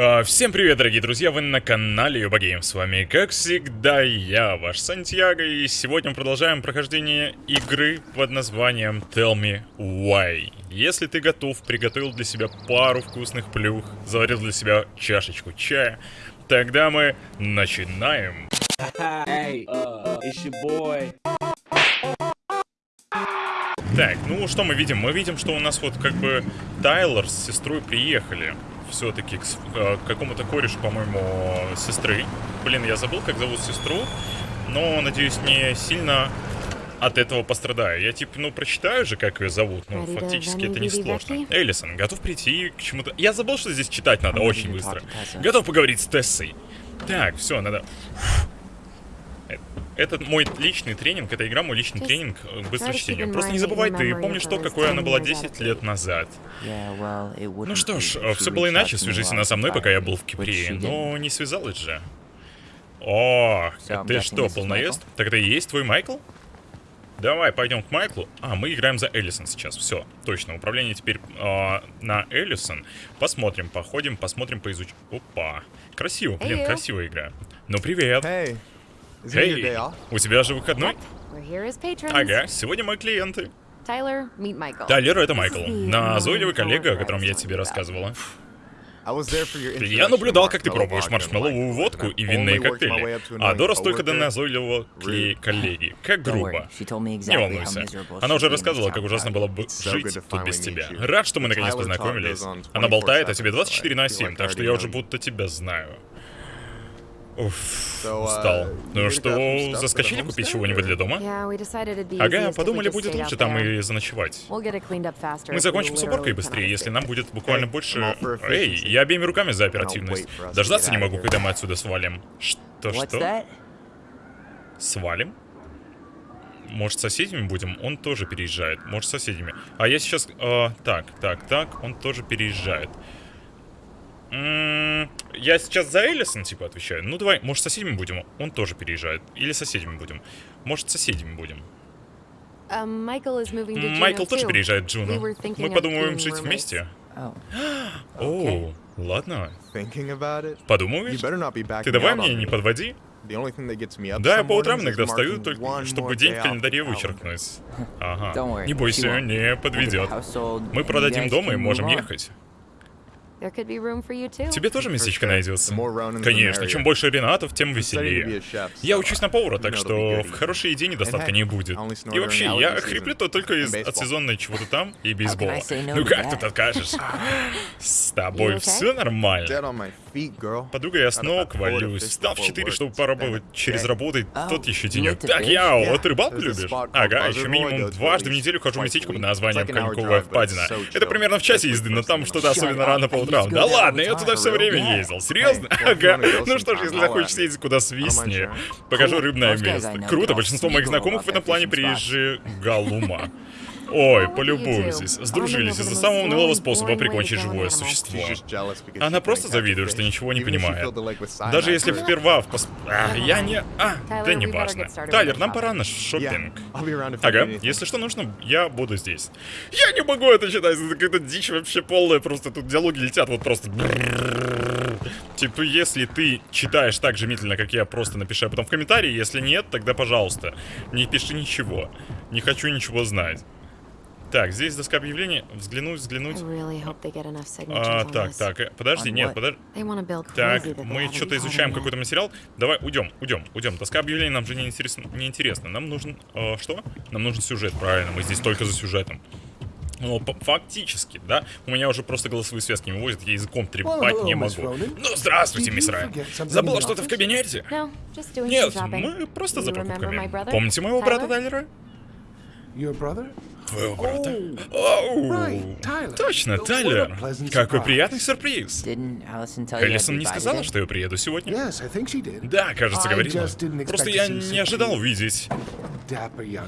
А, Всем привет, дорогие друзья, вы на канале Юбагейм. С вами, как всегда, я, ваш Сантьяго, и сегодня мы продолжаем прохождение игры под названием Tell Me Why. Если ты готов, приготовил для себя пару вкусных плюх, заварил для себя чашечку чая, тогда мы начинаем. Hey, uh, it's your boy. Так, ну что мы видим? Мы видим, что у нас вот как бы Тайлор с сестрой приехали. Все-таки к, э, к какому-то корешу, по-моему, сестры. Блин, я забыл, как зовут сестру. Но, надеюсь, не сильно от этого пострадаю. Я типа, ну, прочитаю же, как ее зовут. Ну, фактически это не сложно. Эллисон, готов прийти к чему-то... Я забыл, что здесь читать надо очень быстро. Готов поговорить с Тессой. Так, все, надо... Э, Это мой личный тренинг, эта игра мой личный тренинг э, keep in Просто не забывай, ты помнишь то, какой она была years 10 ago. лет назад. Ну что ж, she все было иначе, свяжись она со мной, пока я был в Кипре, но не связалась же. О, ты что, полноест? Так это и есть твой Майкл? Давай, пойдем к Майклу. А, мы играем за Эллисон сейчас. Все, точно. Управление теперь а, на Эллисон. Посмотрим, походим, посмотрим, поизучим. Опа. Красиво, блин, красивая игра. Ну, привет. Hey, Эй, у тебя же выходной? Ага, сегодня мои клиенты. Тайлер, это Майкл. Назойливый коллега, о котором я тебе рассказывала. Я наблюдал, как ты пробуешь маршмелловую Michael, водку и винные коктейли. А Дорос только до назойливого кле- Rude. коллеги. Как грубо. Не волнуйся. Она уже рассказывала, как ужасно было бы жить тут без тебя. Рад, что мы наконец познакомились. Она болтает о 24/7, тебе 24 на so I 7, feel так что я уже будто тебя знаю. Уф, uh, устал. Ну что, заскочили купить чего-нибудь для дома? Ага, подумали, будет лучше там и заночевать. Мы закончим с уборкой быстрее, если нам будет буквально больше... Эй, я обеими руками за оперативность. Дождаться не могу, когда мы отсюда свалим. Что, What's что? that? Свалим? Может, с соседями будем? Он тоже переезжает. Может, с соседями. А я сейчас... э, так, так, так. Он тоже переезжает. Я сейчас за Эллисон, типа, отвечаю. Ну, давай, может, соседями будем? Он тоже переезжает. Или соседями будем? Может, соседями будем? Juneau Майкл тоже переезжает Джуну. Мы подумаем жить вместе. О, ладно. Подумаешь? backing Ты давай мне не подводи. Да, я по утрам иногда встаю только, чтобы день в календаре вычеркнуть. Ага. Не бойся, не подведет. Мы продадим дом и можем ехать. Тебе тоже местечко найдется? The more Ronans, the Конечно, чем больше Ренатов, тем I'm studying to be веселее. a chef, Я учусь на повара, так что в хорошие идеи недостатка не будет. И вообще, я хриплю-то только из от чего-то там и бейсбола. Ну to как тут откажешь? С тобой все нормально. Подруга, я four to валюсь. Встал в before 4, work. чтобы поработать через работу. Oh, Тот еще денек. Так я, вот рыбалку любишь? Ага, еще минимум дважды в неделю хожу в местечко a под названием Коньковая впадина. Это примерно в часе езды, но там что-то особенно рано по Go Да ладно, я туда все время ездил. Серьезно? Ага. Ну что ж, если захочешь съездить куда sharing. покажу рыбное место. Круто, большинство моих знакомых в этом плане приезжие галума. Ой, полюбуйтесь. Сдружились из-за самого унылого способа прикончить живое существо. Она просто завидует, что ничего не понимает. Даже если for в пос- А, я не... А, да не важно. Тайлер, нам пора на I Ага, если что нужно, я буду здесь. Я не могу это читать, это какая-то дичь вообще полная, просто тут диалоги летят вот просто... Типа, если ты читаешь так же медленно, как я, просто напиши об этом в комментарии, если нет, тогда, пожалуйста, не пиши ничего. Не хочу ничего знать. Так, здесь доска объявлений. Взглянуть, I взглянуть. really hope they get enough signatures А, on так, this. так, э, подожди, нет, подожди. Так, мы что-то изучаем какой-то материал. Давай, уйдем, уйдем, уйдем. Доска объявлений нам же не интересно. Не интересно. Нам нужен э, что? Нам нужен сюжет, правильно. Мы здесь только за сюжетом. Ну, фактически, да. У меня уже просто голосовые связки не вывозят, я языком трепать hello, не могу. Ну, здравствуйте, мисс Райан. Забыла что-то в кабинете? No, Нет, мы просто You за покупками. Помните моего брата? Тайлера? Твоего брата? Оу. Точно, Тайлер. Какой приятный сюрприз. Эллисон не сказала, что я приеду сегодня? Да, кажется, говорила. Просто я не ожидал увидеть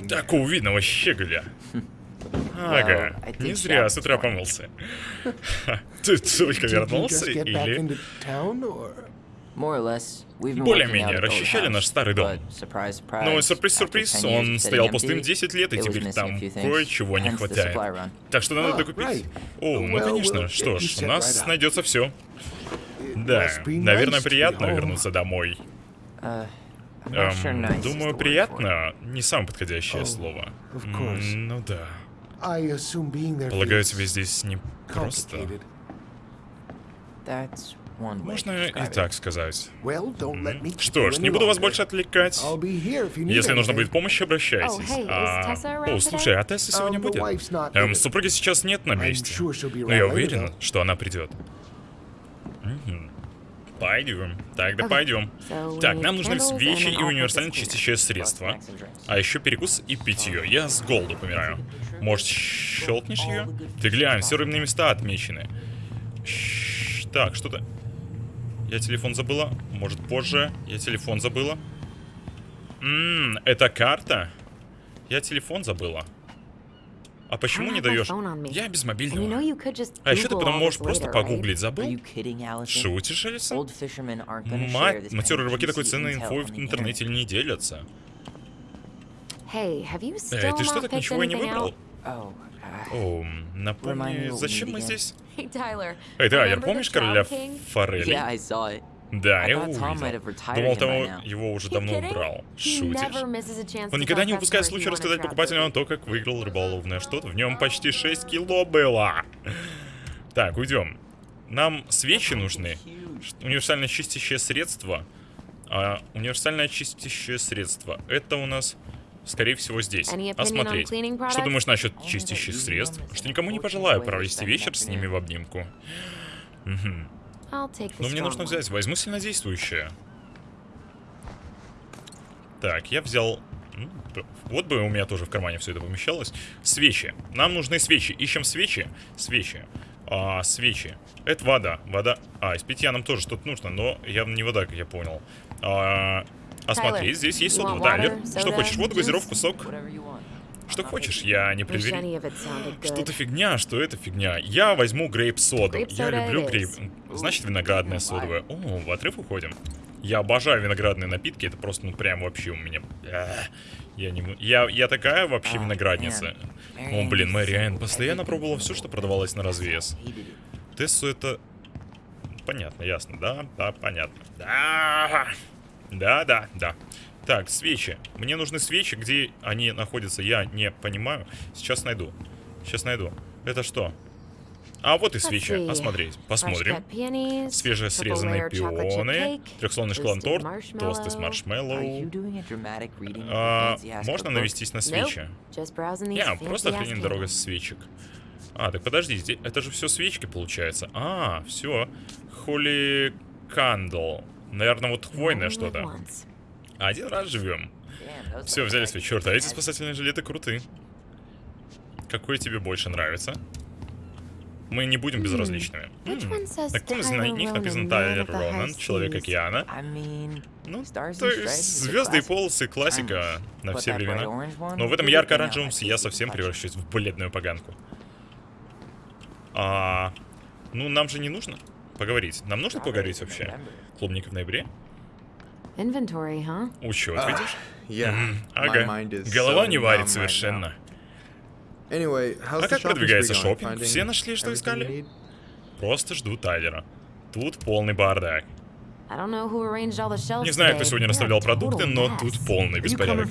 такого видного щеголя. Ага, не зря с утра помылся. Ты только вернулся или... Более-менее, расчищали наш старый дом. Ну, after сюрприз-сюрприз, 10 years он стоял пустым empty, 10 лет, и теперь там кое-чего не хватает. Так что надо Oh, докупить. О, ну конечно, что ж, у нас найдется все. Да, наверное, приятно вернуться домой. Uh, Эм, думаю, приятно не самое подходящее Oh, слово. М, Ну да. Полагаю, тебе здесь не просто. Можно и так сказать. Что ж, не буду вас больше отвлекать. Если нужна anything. будет помощь, обращайтесь. Oh, А, О, слушай, а Тесса сегодня Um, будет? Эм, супруги сейчас нет на месте. Но я уверен, что она придет. Пойдем. Тогда Okay. пойдем. So Так, нам нужны свечи and и универсальное чистящее средство. А еще перекус и питье. Я с голоду помираю. Может, щелкнешь ее? Ты глянь, все рыбные места отмечены. Так, что-то... Я телефон забыла. Может, позже. Я телефон забыла. Ммм, это карта? Я телефон забыла. А почему не даешь? Я без And you know мобильного. you could just А еще ты потом можешь просто погуглить, забыл? Шутишь, share Мать, матерые рыбаки такой ценной инфой в интернете не делятся. Эй, ты что, так ничего и не выбрал? Oh, uh, О, напомни, зачем мы здесь? Эй, да, я remember the помнишь короля? Форели? Да, я его увидел. Думал, того его уже давно убрал. Шутишь? Он никогда не упускает случая рассказать trout покупателям о том, как выиграл рыболовное что-то. В нем почти 6 кило было. Так, уйдем. Нам свечи нужны. Универсальное чистящее средство. А, универсальное чистящее средство. Это у нас, скорее всего, здесь. Осмотреть. Что думаешь насчет чистящих средств? Что никому не пожелаю провести вечер с ними в обнимку. Но мне нужно взять. Возьму сильнодействующее. Так, я взял... п- Вот бы у меня тоже в кармане все это помещалось. Свечи. Нам нужны свечи. Ищем свечи. Свечи. А, свечи. Это вода. Вода. А, из питья нам тоже что-то нужно, но явно не вода, как я понял. А, а смотри, здесь есть сода. Тайлер, water, что хочешь? Воду, газировку, сок? Что хочешь? Я не предвер... Что-то фигня, что это фигня. Я возьму грейп-соду. Я люблю грейп... Значит, виноградная содовая. О, в отрыв уходим. Я обожаю виноградные напитки. Это просто, ну, прям вообще у меня... Эх, Я не... Я, я такая вообще А, виноградница. О, блин, Мэриэн постоянно пробовала все, что продавалось на развес. Тессу это... Понятно, ясно, да? Да, понятно. Да, да, да, да. Так, свечи. Мне нужны свечи, где они находятся, я не понимаю. Сейчас найду. Сейчас найду. Это что? А вот и свечи. Осмотреть. Посмотрим. Свежесрезанные пионы, трехслойный toasted тосты с маршмеллоу. А, можно навестись на свечи? Не, просто охренеть дорога свечек. А, так подожди, это же все свечки получается. А, все. Холи кандл. Наверное, вот хвойное что-то. Один раз живем. Все, взяли свой черт, а эти спасательные жилеты круты. Какой тебе больше нравится? Мы не будем безразличными. На каком из них написано Тайлер Ронан, Человек океана? Ну, то есть звезды и полосы, классика на все времена. Но в этом ярко-оранжевом я совсем превращусь в бледную поганку. А, ну, нам же не нужно поговорить. Нам нужно поговорить вообще? Клубника в ноябре? Inventory, huh? Учет, Ah, видишь? Yeah. Ага. Голова не варит совершенно. Anyway, А как продвигается шопинг? Все нашли, что искали? Просто жду Тайлера. Тут полный бардак. Не знаю, кто сегодня расставлял продукты, но тут полный беспорядок.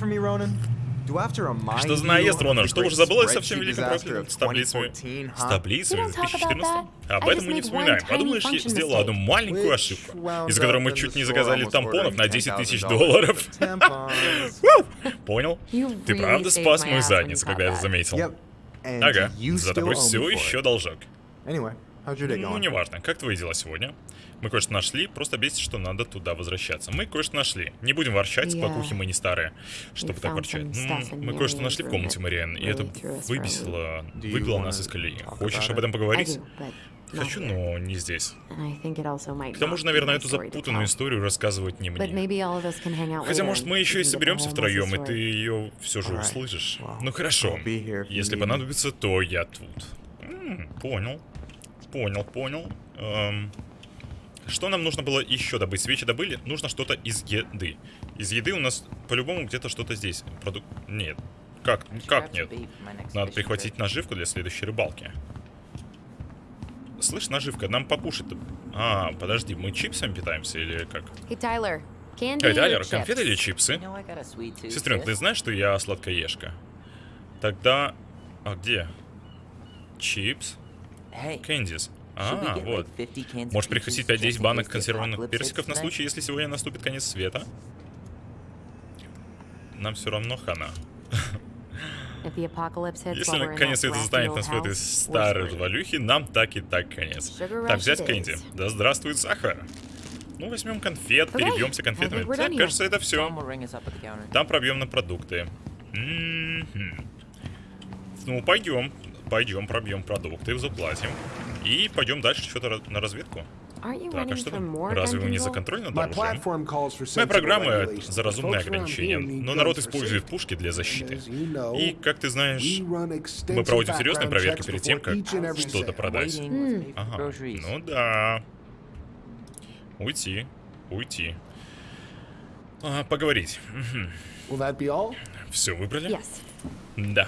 Что за наезд, the Что уже great забылось со всем spreadsheet великим disaster профилем of с таблицами? 2014, С таблицами about 2014? that. Об этом мы не вспоминаем. Подумаешь, я сделала одну маленькую ошибку, из-за которой мы чуть не заказали тампонов на ordering 10 тысяч $10,000 долларов. Понял? Ты правда спас мою задницу, когда я это заметил? Ага, за тобой все еще должок. Ну, неважно. Как твои дела сегодня? Мы кое-что нашли, просто бесит, что надо туда возвращаться. Мы кое-что нашли. Не будем ворчать, Yeah. мы не старые, чтобы так ворчать. Ну, мы кое-что нашли в комнате that Мариан, и это выбесило, выбило нас из колеи. Хочешь об этом поговорить? Хочу, но не здесь. К тому же, наверное, эту запутанную историю рассказывать не мне. Хотя, может, мы еще и соберемся втроем, и ты ее все же услышишь. Ну хорошо. Если понадобится, то я тут. М, Понял. Понял, понял. Эм, Что нам нужно было еще добыть? Свечи добыли? Нужно что-то из еды. Из еды у нас по-любому где-то что-то здесь. Продукт... Нет. Как? Как нет? Надо прихватить наживку для следующей рыбалки. Слышь, наживка, нам покушать А, подожди, мы чипсами питаемся или как? Hey, Tyler. Candy Эй, Тайлер, конфеты или чипсы? Сестренка, ты знаешь, что я сладкоежка? Тогда... А где? Чипс? Кэндис. А, вот. like, 50 cans of Можешь прихватить just 5-10 in банок консервированных персиков на случай, если сегодня наступит конец света? Нам все равно хана. Если это wacky застанет нас в этой старой развалюхе, нам так и так конец. Так, взять Кэнди. Да здравствует сахар. Ну, возьмем конфет, перебьемся конфетами. Так, кажется, это все. Там пробьем на продукты. Ну, пойдем. Пойдем, пробьем продукты, заплатим. И пойдем дальше что-то на разведку. Так, а что там? Разве вы не за контроль над оружием? Моя программа за разумные ограничения, но народ использует пушки для защиты. И, как ты знаешь, мы проводим серьезные проверки перед тем, как что-то продать. Ага, ну да. Уйти, уйти. А, поговорить. Will that be all? Все выбрали? Да.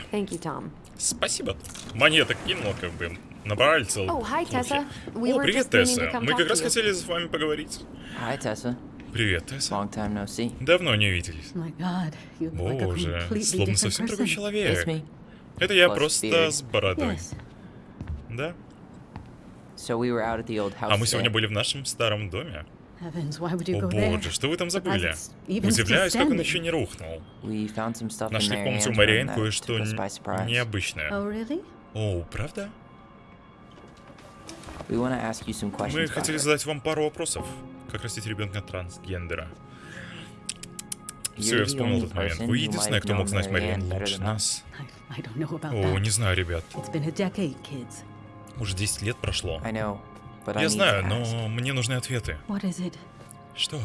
Спасибо. Монеток кинула, как бы. Набрали целый. Oh, hi, плохи. Tessa. We О, привет, Тесса. Мы как раз хотели с вами поговорить. Hi, Tessa. Привет, Тесса. Long time no see. Давно не виделись. A Боже, словно совсем другой человек. Это я Plus просто beard. с бородой. Yes. Да? А мы сегодня были в нашем старом доме. О боже, что вы там забыли? Удивляюсь, как он еще не рухнул. Нашли в комнате у Мариэн кое-что необычное. Oh? О, правда? We want to ask you some Мы хотели задать вам пару вопросов. Как растить ребенка трансгендера? Все, я вспомнил этот момент. Вы единственная, кто мог знать Мариэн лучше нас. О, не знаю, ребят. Уже 10 лет прошло. Я знаю, но мне нужны ответы. Что?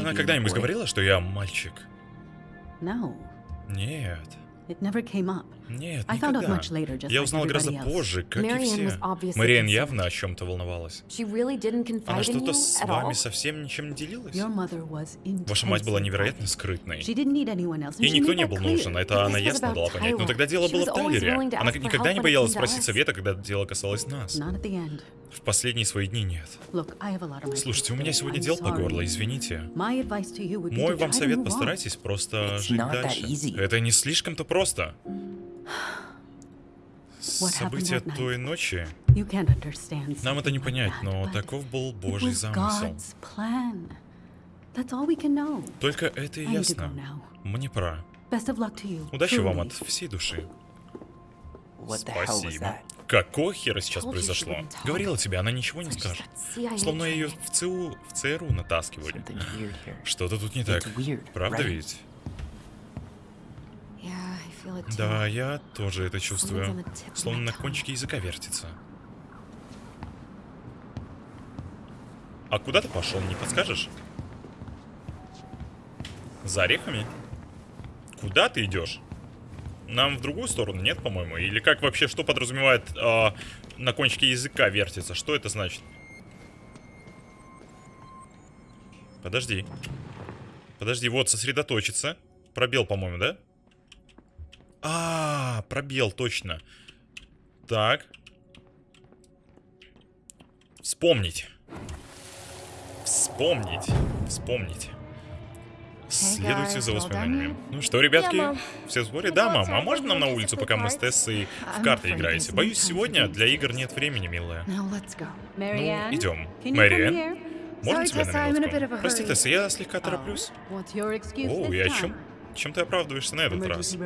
Она когда-нибудь говорила, что я мальчик? Нет. Нет, I found out никогда. much later, just Я like узнал гораздо позже, как и все. concerned. явно о чем-то волновалась. Она что-то с вами all? совсем ничем не делилась? Ваша мать была невероятно скрытной. Ей никто не был нужен, это она ясно дала понять. Но Tyler. тогда дело было в Тайлере. Она никогда не боялась спросить совета, когда дело касалось нас. В последние свои дни нет. Слушайте, у меня сегодня дел по горло, извините. Мой вам совет, постарайтесь просто жить дальше. Это не слишком-то просто. События той ночи, нам это не понять, но таков был Божий замысел. Только это и ясно. Мне пора. Удачи вам от всей души. Спасибо. Какого хера сейчас произошло? Говорила тебе, она ничего не скажет. Словно ее в ЦУ, в ЦРУ натаскивали. Что-то тут не так. Правда ведь? Yeah, I feel it too. Да, я тоже это чувствую. Словно на кончике языка вертится. А куда ты пошел, не подскажешь? За орехами? Куда ты идешь? Нам в другую сторону, нет, по-моему? Или как вообще, что подразумевает а, на кончике языка вертится? Что это значит? Подожди. Подожди, вот, сосредоточиться. Пробел, по-моему, да? А, пробел, точно. Так. Вспомнить. Вспомнить. Вспомнить. Следуйте за well воспоминаниями. Ну что, ребятки, все в сборе? Да, мам, а можно нам на улицу, пока мы с Тессой в I'm карты afraid играете? Боюсь, сегодня для игр нет времени, милая. Ну, идем. Мэриэн, можно тебя на минутку? Прости. Тесса, я слегка тороплюсь. Oh, what's your excuse О, this и о чем? Чем ты оправдываешься на этот раз?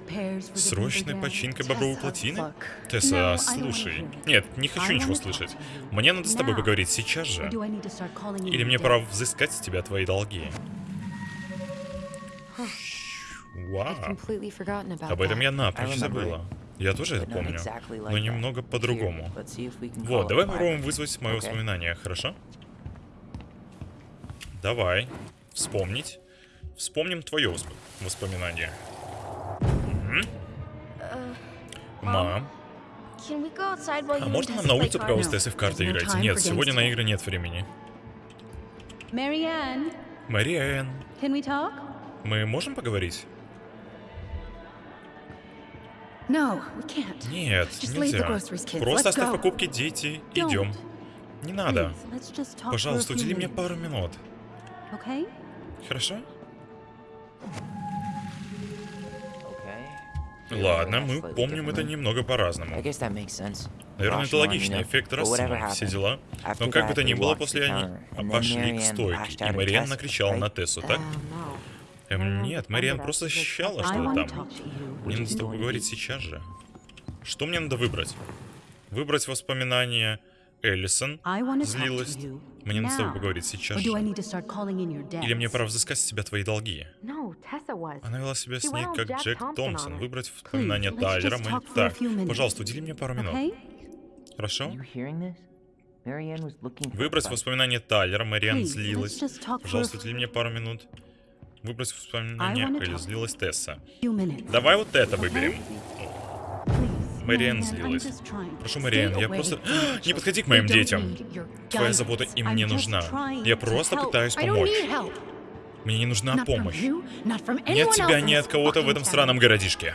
Срочная починка бобровой плотины? Тесса, слушай. Нет, не хочу ничего слышать. Мне надо с тобой поговорить сейчас же. Или мне пора взыскать с тебя твои долги. Вау. Об этом я напрочь забыла. Я тоже это помню. Но немного по-другому. Вот, давай попробуем вызвать мое воспоминание, хорошо? Давай. Вспомнить. Вспомним твое восп- воспоминание. Мгм. Мам, while а можно нам на улице пока вы с cards? Тессой в карты играете? time Нет, сегодня на игры нет времени. We talk? мы можем поговорить? Нет, нельзя. Просто оставь покупки, дети. Идем. Не надо. Пожалуйста, удели мне пару минут. Хорошо? Ладно, мы помним это немного по-разному. Наверное, это логичный эффект Рассела, все дела. Но как бы то ни было, после они then пошли к стойке, и out at Мариан Tess, накричал right? на Тессу, так? Um, no. Эм, нет, Мариан просто защищала I что-то там. Мне надо с тобой поговорить сейчас же. Что мне надо выбрать? Выбрать воспоминания Эллисон, злилась. Мне надо с тобой поговорить сейчас же. Или мне пора взыскать с тебя твои долги? Она вела себя с ней как Джек Томпсон. Выбрать воспоминания let's Тайлера. Мы... Так, пожалуйста, удели мне пару минут. Хорошо? Выбрать воспоминания Тайлера. Мариан злилась. Пожалуйста, удели мне пару минут. Выбрать воспоминания wanna Элли. talk. Злилась Тесса. Давай вот это выберем. I'm злилась. Прошу, Мариан, я просто... Не подходи к моим детям. Твоя забота им не нужна. Я просто пытаюсь помочь. Мне не нужна помощь. Ни от anyone тебя, ни от кого-то в этом town. странном городишке.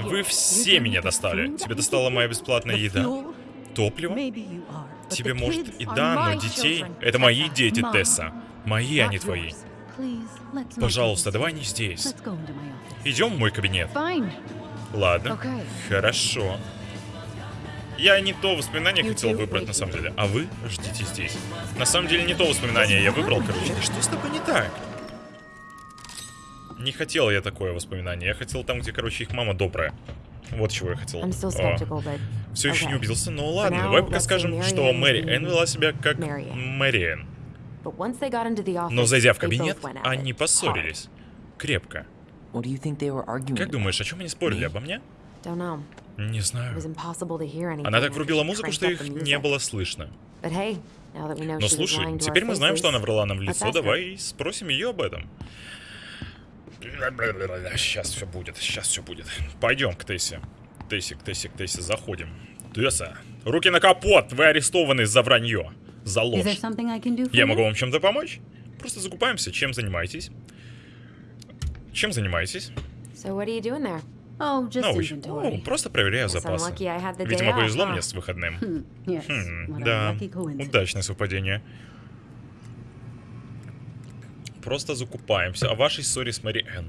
Вы все меня достали. Тебе достала моя бесплатная еда, топливо. Тебе может и да, но детей... Это мои дети, Тесса. Мои, а не твои. Пожалуйста, давай не здесь. Идем в мой кабинет. Ладно. Хорошо. Я не то воспоминание хотел выбрать на самом деле, а вы ждите здесь. На самом деле не то воспоминание я выбрал, короче. Да что с тобой не так? Не хотел я такое воспоминание. Я хотел там, где, короче, их мама добрая. Вот чего я хотел. But все еще не убедился, но ладно, now, давай пока скажем, что Мэри Энн вела себя как the office, Но зайдя в кабинет, они поссорились. Крепко. Как думаешь, о чем они спорили? Обо мне? Не знаю. Она так врубила музыку, что их не было слышно. But hey, now that we know Но слушай, lying to теперь мы знаем, что она врала нам в лицо. Давай спросим ее об этом. Сейчас все будет, сейчас все будет. Пойдем к Тессе. Тессе, к Тессе, к Тессе, заходим. Тесса, руки на капот, вы арестованы за вранье, за ложь. Я могу вам чем-то помочь? Просто закупаемся. Чем занимаетесь? Чем занимаетесь? So what are you doing there? Oh, just inventory. о, просто проверяю запасы. Видимо, повезло мне с выходным. Хм, a да, удачное совпадение. Просто закупаемся. О вашей ссоре с Мэри Энн.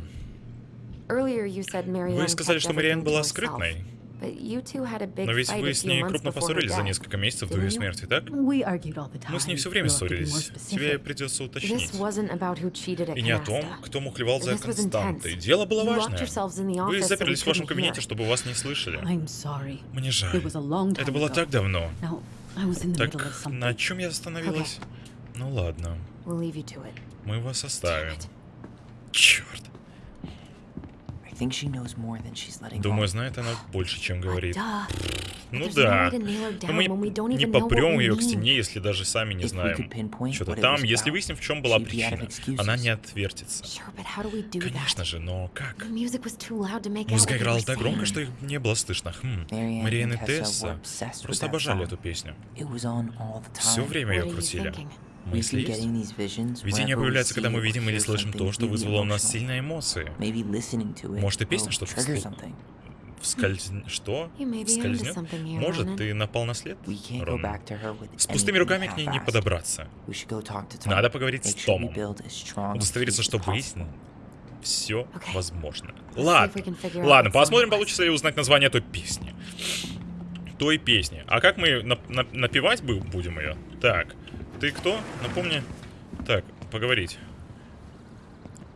Вы сказали, что Мариэн была скрытной. But you two had a big Но ведь вы с ней крупно поссорились за несколько месяцев до ее didn't you? смерти, так? Мы с ней все время ссорились. Тебе придется уточнить. И не о том, кто мухлевал за константой. Дело было важное. Вы заперлись в вашем кабинете, чтобы вас не слышали. Мне жаль. Это было так давно. Так на чем я остановилась? Ну ладно, We'll leave you to it. мы вас оставим. it. Черт. Думаю, знает она больше, чем говорит. Ну да. Но мы не попрем ее к стене, если даже сами не знаем, что-то там. Если выясним, в чем была причина, она не отвертится. Конечно же, но как? Музыка играла так громко, что их не было слышно. Хм. Мариэн и Тесса просто обожали эту песню. Все время ее крутили. Мысли есть? we появляются, когда мы видим или слышим то, что вызвало у нас сильные эмоции. Может, и песня что-то. Вскольз... Что? You may be onto Скользнет? something here, Может, ты напал на след? We can't go Рон? back to her with С пустыми руками к ней не подобраться. Надо поговорить с Томом. Удостовериться, что выяснено. Все возможно. Ладно. Ладно, посмотрим, получится ли узнать название той песни. Той песни. А как мы нап- нап- напевать бу- будем ее? Так, ты кто? Напомни. Так, поговорить.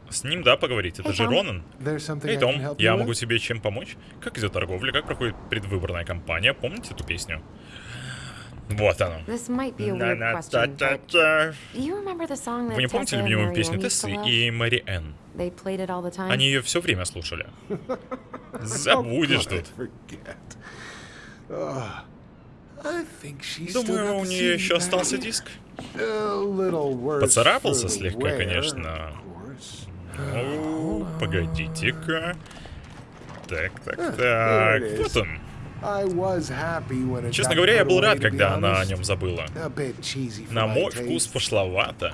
С ним, да, поговорить. Это Эй, же. Ронан. Эй, Том, я могу тебе чем помочь? Как идет торговля? Как проходит предвыборная кампания? Помните эту песню? Вот оно. Вы не помните любимую песню Тессы и Мэри Энн? Они ее все время слушали. Забудешь тут. Думаю, у нее еще остался диск. Поцарапался слегка, конечно. course. О, погодите-ка. Так, так, так. Вот он. Честно говоря, я был рад, когда она о нем забыла. На мой вкус пошловато.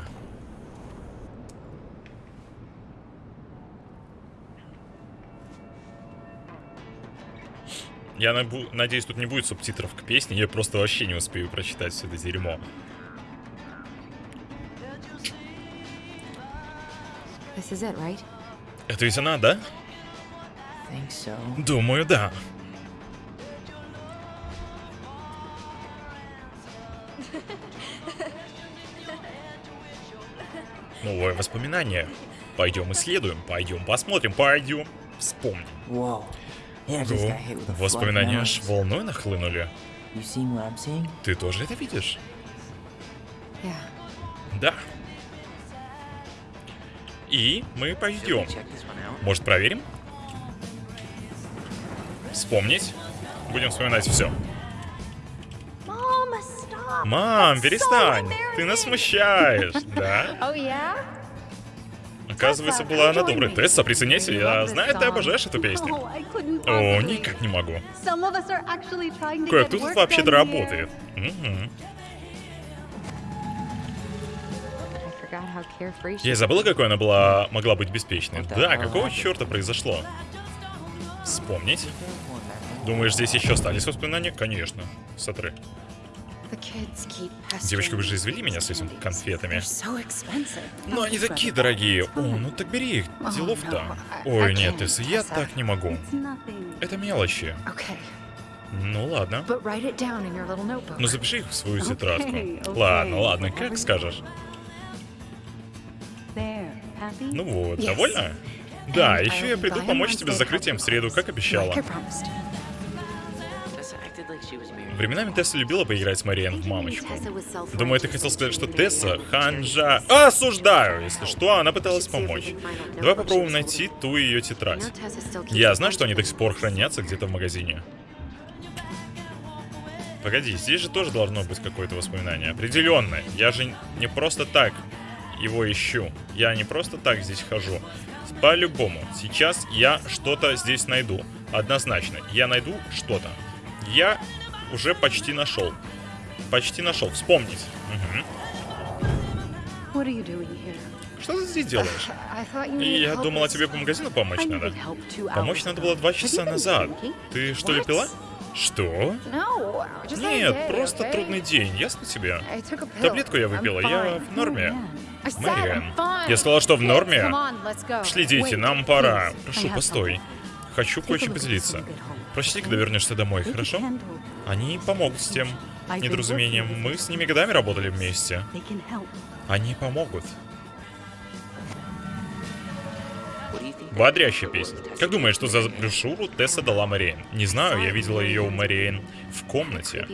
Я надеюсь, тут не будет субтитров к песне, я просто вообще не успею прочитать все это дерьмо. It, right? Это ведь она, да? So. Думаю, да. Новое воспоминание. Пойдем исследуем, пойдем посмотрим, пойдем вспомним. Whoa. Of воспоминания аж волной нахлынули. Ты тоже это видишь? Yeah. Да. И мы пойдем. Может, проверим? Вспомнить. Будем вспоминать все. Мам, перестань! Ты нас смущаешь, да? Оказывается, была она добрая. Тесса, присоединяйся, я знаю, ты обожаешь эту песню. О, никак не могу. Кое-кто тут вообще-то работает. Я забыла, какой она была, могла быть беспечной. Да, какого черта произошло? Вспомнить. Думаешь, здесь еще остались воспоминания? Конечно. Сотры. Девочки, вы же извели меня с этими конфетами. Но они такие дорогие. О, ну так бери их. Делов-то. Ой, нет, Тесса, я так не могу. Это мелочи. Ну ладно. notebook. Ну запиши их в свою тетрадку. Ладно, ладно, как скажешь. Ну вот, довольна? Да, еще я приду помочь тебе с закрытием в среду, как обещала. Временами Тесса любила поиграть с Мариен в мамочку. Думаю, ты хотел сказать, что Тесса ханжа... Осуждаю! Если что, она пыталась помочь. Давай попробуем найти ту ее тетрадь. Я знаю, что они до сих пор хранятся где-то в магазине. Погоди, здесь же тоже должно быть какое-то воспоминание. Определенно. Я же не просто так его ищу. Я не просто так здесь хожу. По-любому. Сейчас я что-то здесь найду. Однозначно. Я найду что-то. Я уже почти нашел. Почти нашел. Вспомнить. Here? Что ты здесь делаешь? Я думала, тебе по магазину помочь надо. Помочь надо было два часа назад. Ты что ли пила? Что? Нет, просто трудный день, ясно тебе? Таблетку я выпила, я в норме. Oh, Мэриэн, я сказала, что в норме. come on, let's go. Шли, дети, нам пора. Прошу, постой. Хочу кое-чем поделиться. Прочти, когда вернешься домой, хорошо? Они помогут с тем недоразумением. Мы с ними годами работали вместе. Они помогут. Бодрящая песня. Как думаешь, что за брошюру Тесса дала Мариэн? Не знаю, я видела ее у Мариэн в комнате.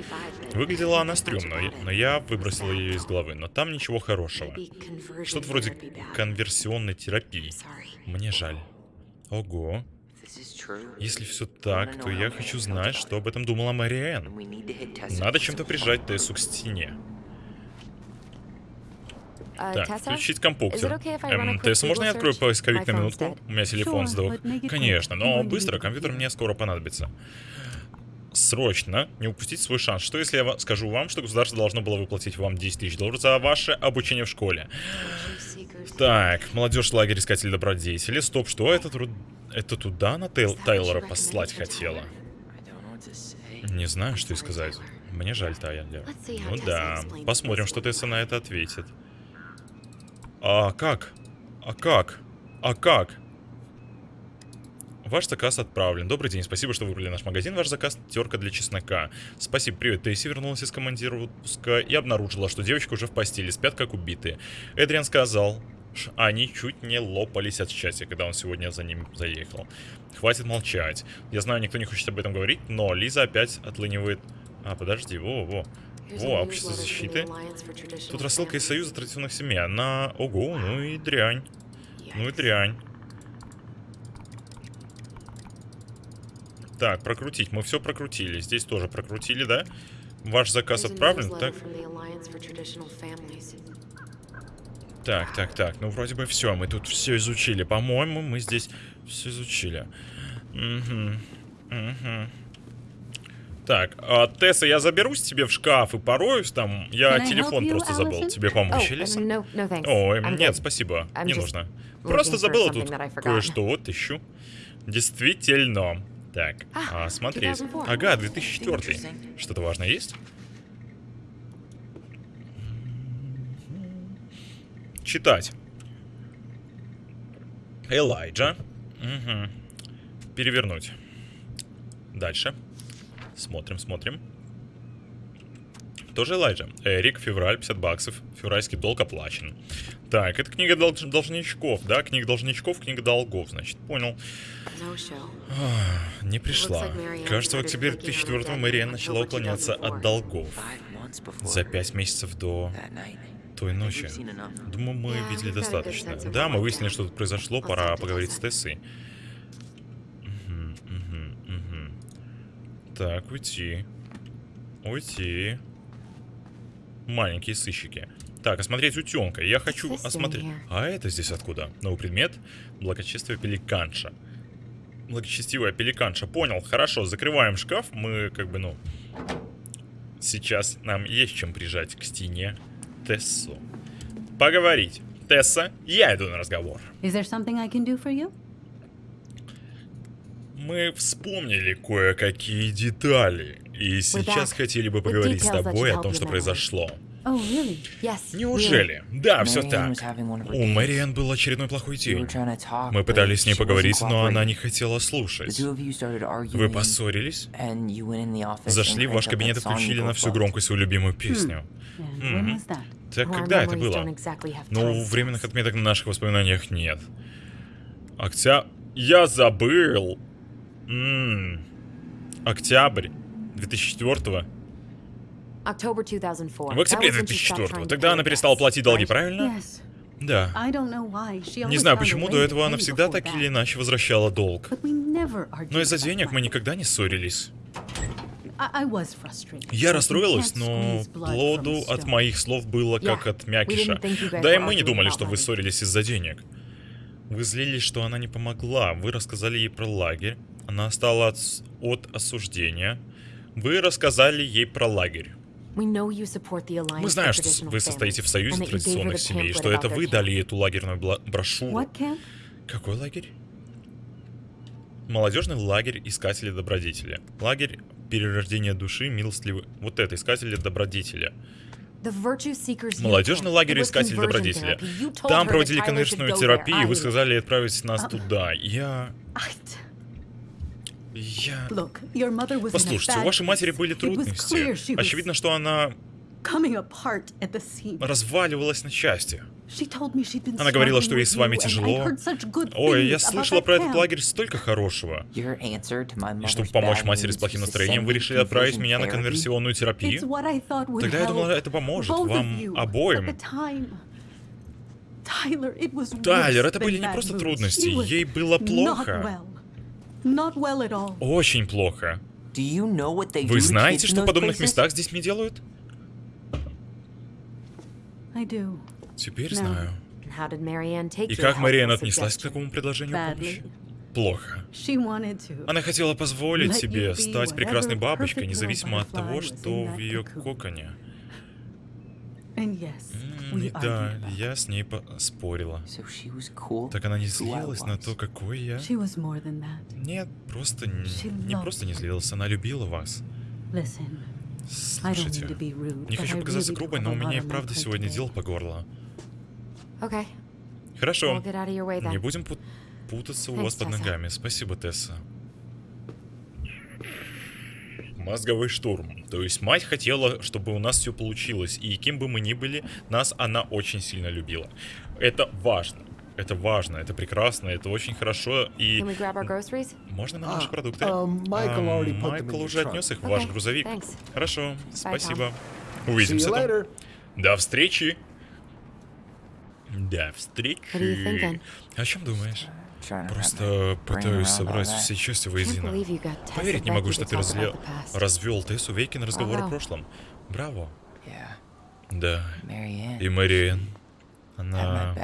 Выглядела она стрёмно, но я выбросила ее из головы. Но там ничего хорошего. Что-то вроде конверсионной терапии. Мне жаль. Ого. Если все так, то я хочу знать, что об этом думала Мариэн. Надо чем-то прижать Тессу к стене. Uh, Так, включить компьютер. Эм, Тесса, можно я открою поисковик на минутку? У меня телефон сдох. Конечно, но быстро, компьютер мне скоро понадобится. Срочно не упустить свой шанс. Что если я скажу вам, что государство должно было выплатить вам 10 тысяч долларов за ваше обучение в школе? Так, молодежь лагерь искателей добродетели. Стоп, что это, тру- это туда на Тейл- Тайлора послать хотела? Не знаю, что и сказать. Мне жаль, Тайлер. Ну да, посмотрим, что. Тесса на это ответит. А как? А как? А как? Ваш заказ отправлен. Добрый день, спасибо, что выбрали наш магазин. Ваш заказ терка для чеснока. Спасибо, привет. Тесси вернулась из командировка и обнаружила, что девочка уже в постели, спят как убитые. Эдриан сказал, они чуть не лопались от счастья, когда он сегодня за ним заехал. Хватит молчать. Я знаю, никто не хочет об этом говорить, но Лиза опять отлынивает... А, подожди, во-во. Во, общество защиты. Тут рассылка из Союза традиционных семей. Она... Ого, ну и дрянь. Ну и дрянь. Так, прокрутить. Мы все прокрутили. Здесь тоже прокрутили, да? Ваш заказ отправлен, так? Так, так, так. Ну, вроде бы все. Мы тут все изучили. По-моему, мы здесь все изучили. Угу. Угу. Так, а, Тесса, я заберусь тебе в шкаф и пороюсь там. Я Can телефон you, просто забыл. Allison? Тебе помочь, Oh, Элиса? no, no. Ой, I'm нет, good. спасибо. I'm Не нужно. Просто забыла тут кое-что. Вот, ищу. Действительно. Так, А, а. 2004. Ага, 2004. Interesting. Что-то важное есть? Читать. Элайджа. Мгм. Перевернуть. Дальше. Смотрим, смотрим. Тоже Элайджа. Эрик, февраль, 50 баксов. Февральский долг оплачен. Так, это книга долж- должничков, да? Книга должничков, книга долгов, значит. Понял. Show. Не пришла. Кажется, в октябре working on her 2004 debt Мариан in начала уклоняться 2004. от долгов. За пять месяцев до. Той ночи. Думаю, мы видели достаточно. Да, мы выяснили, что тут произошло. Пора поговорить с. Тессой. Так, уйти. Уйти. Маленькие сыщики. Так, осмотреть утенка. Я хочу осмотреть... А это здесь откуда? Новый предмет? Благочестивая пеликанша. Благочестивая пеликанша. Понял, хорошо, закрываем шкаф. Мы как бы, ну... Сейчас нам есть чем прижать к стене Тессу. Поговорить. Тесса, я иду на разговор. Is there something I can do for you? Мы вспомнили кое-какие детали. И сейчас хотели бы поговорить с тобой о том, что произошло. Oh, really? Yes. Неужели? Да, все так. У days. Мэриан был очередной плохой день. Мы пытались с ней поговорить, но она не хотела слушать. Вы поссорились, зашли в ваш кабинет и включили на всю громкость свою любимую песню. And when was that? Так когда это было? Ну, временных отметок на наших воспоминаниях нет. Октябрь... Я забыл! М. Октябрь 2004 October 2004. В октябре That was when she stopped 2004 trying to Тогда она перестала платить долги, правильно? Да. Не знаю почему, до этого она всегда так или иначе возвращала долг. Но из-за денег мы никогда не ссорились. Я расстроилась, но плоду от моих слов было как от мякиша. Да и мы не думали, что вы ссорились из-за денег. Вы злились, что она не помогла. Вы рассказали ей про лагерь. Она стала от осуждения. Вы рассказали ей про лагерь. Мы знаем, что вы состоите в союзе традиционных семей, что это вы дали эту лагерную брошюру. Какой лагерь? Молодежный лагерь Искатели Добродетели. Лагерь перерождения души милостливы. Вот это, Искатели Seekers Молодежный лагерь. You told Там проводили go терапию, и вы сказали отправить нас туда. Я... Я... Послушайте, у вашей матери были трудности. Очевидно, что она разваливалась на части. Она говорила, что ей с вами тяжело. Ой, я слышала про этот лагерь столько хорошего. И чтобы помочь матери с плохим настроением, вы решили отправить меня на конверсионную терапию? Тогда я думала, это поможет вам обоим. Тайлер, это были не просто трудности, ей было плохо. Очень плохо. Do you know what they do Вы знаете, что в those подобных places? местах с детьми делают? I do. Теперь знаю. И как Мариан отнеслась к такому предложению помощи? Плохо. She wanted to. Она хотела позволить себе стать прекрасной бабочкой, независимо от того, что в ее коконе. And yes, М, we И да, argued about я с ней спорила. So she was cool. Так она не злилась на то, какой я? She was more than that. Нет, просто She не, просто не you. злилась, она любила вас. Listen, I don't mean Слушайте, to be rude, не but хочу I показаться грубой, have но у меня и правда сегодня дел по горло. Okay, Хорошо, we'll get out of your way не then. будем пут- путаться у Thanks, вас под ногами. Спасибо, Тесса. Мозговой штурм. То есть мать хотела, чтобы у нас все получилось, и кем бы мы ни были, нас она очень сильно любила. Это важно. Это важно, это прекрасно, это очень хорошо, и можно нам наши А, продукты? а, Майкл уже отнес их в ваш грузовик. thanks. Хорошо, спасибо. Увидимся там. До встречи. До встречи. О чем думаешь? Просто пытаюсь собрать все части воедино. Поверить не могу, что ты разле... развел Тессу Вейки на разговор о прошлом. Браво. Да. И Мэриэн. Она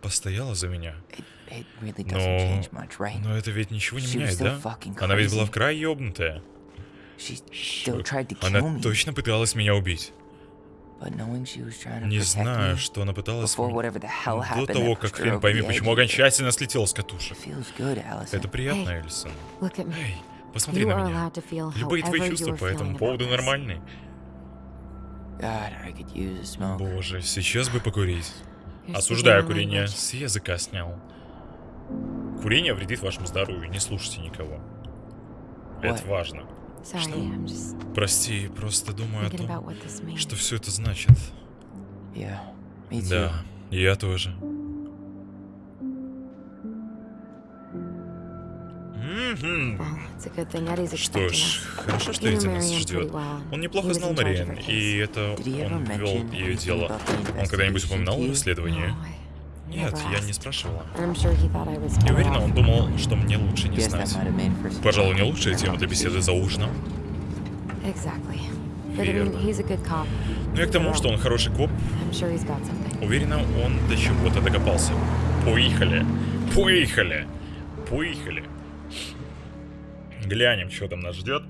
постояла за меня. Но... Но это ведь ничего не меняет, да? Она ведь была в край ёбнутая. Она точно пыталась меня убить. Не знаю, что она пыталась... before whatever the hell До happened того, как хрен пойми, почему окончательно слетела с катушек. Feels good, Allison. Это приятно. Эльсон. Me. Эй, Посмотри You на are меня. allowed to feel Любые твои however чувства по этому feeling поводу нормальные. Боже, сейчас бы покурить. Осуждаю курение. С языка снял. Курение вредит вашему здоровью. Не слушайте никого. Это важно. Sorry, I'm just Прости, просто думаю о thinking about том, what this means. что все это значит. Да, я тоже. Что ж, хорошо, что Эдди нас ждет. Он неплохо знал Мариэн, her и это он вел ее дело. Он когда-нибудь упоминал расследование? Нет, я не спрашивала. Better уверена, он думал, что мне лучше не знать. Пожалуй, не лучшая тема для беседы за ужином. Верно. Но я к тому, что он хороший коп. Уверена, он до чего-то докопался. Поехали. Поехали. Поехали. Глянем, что там нас ждет.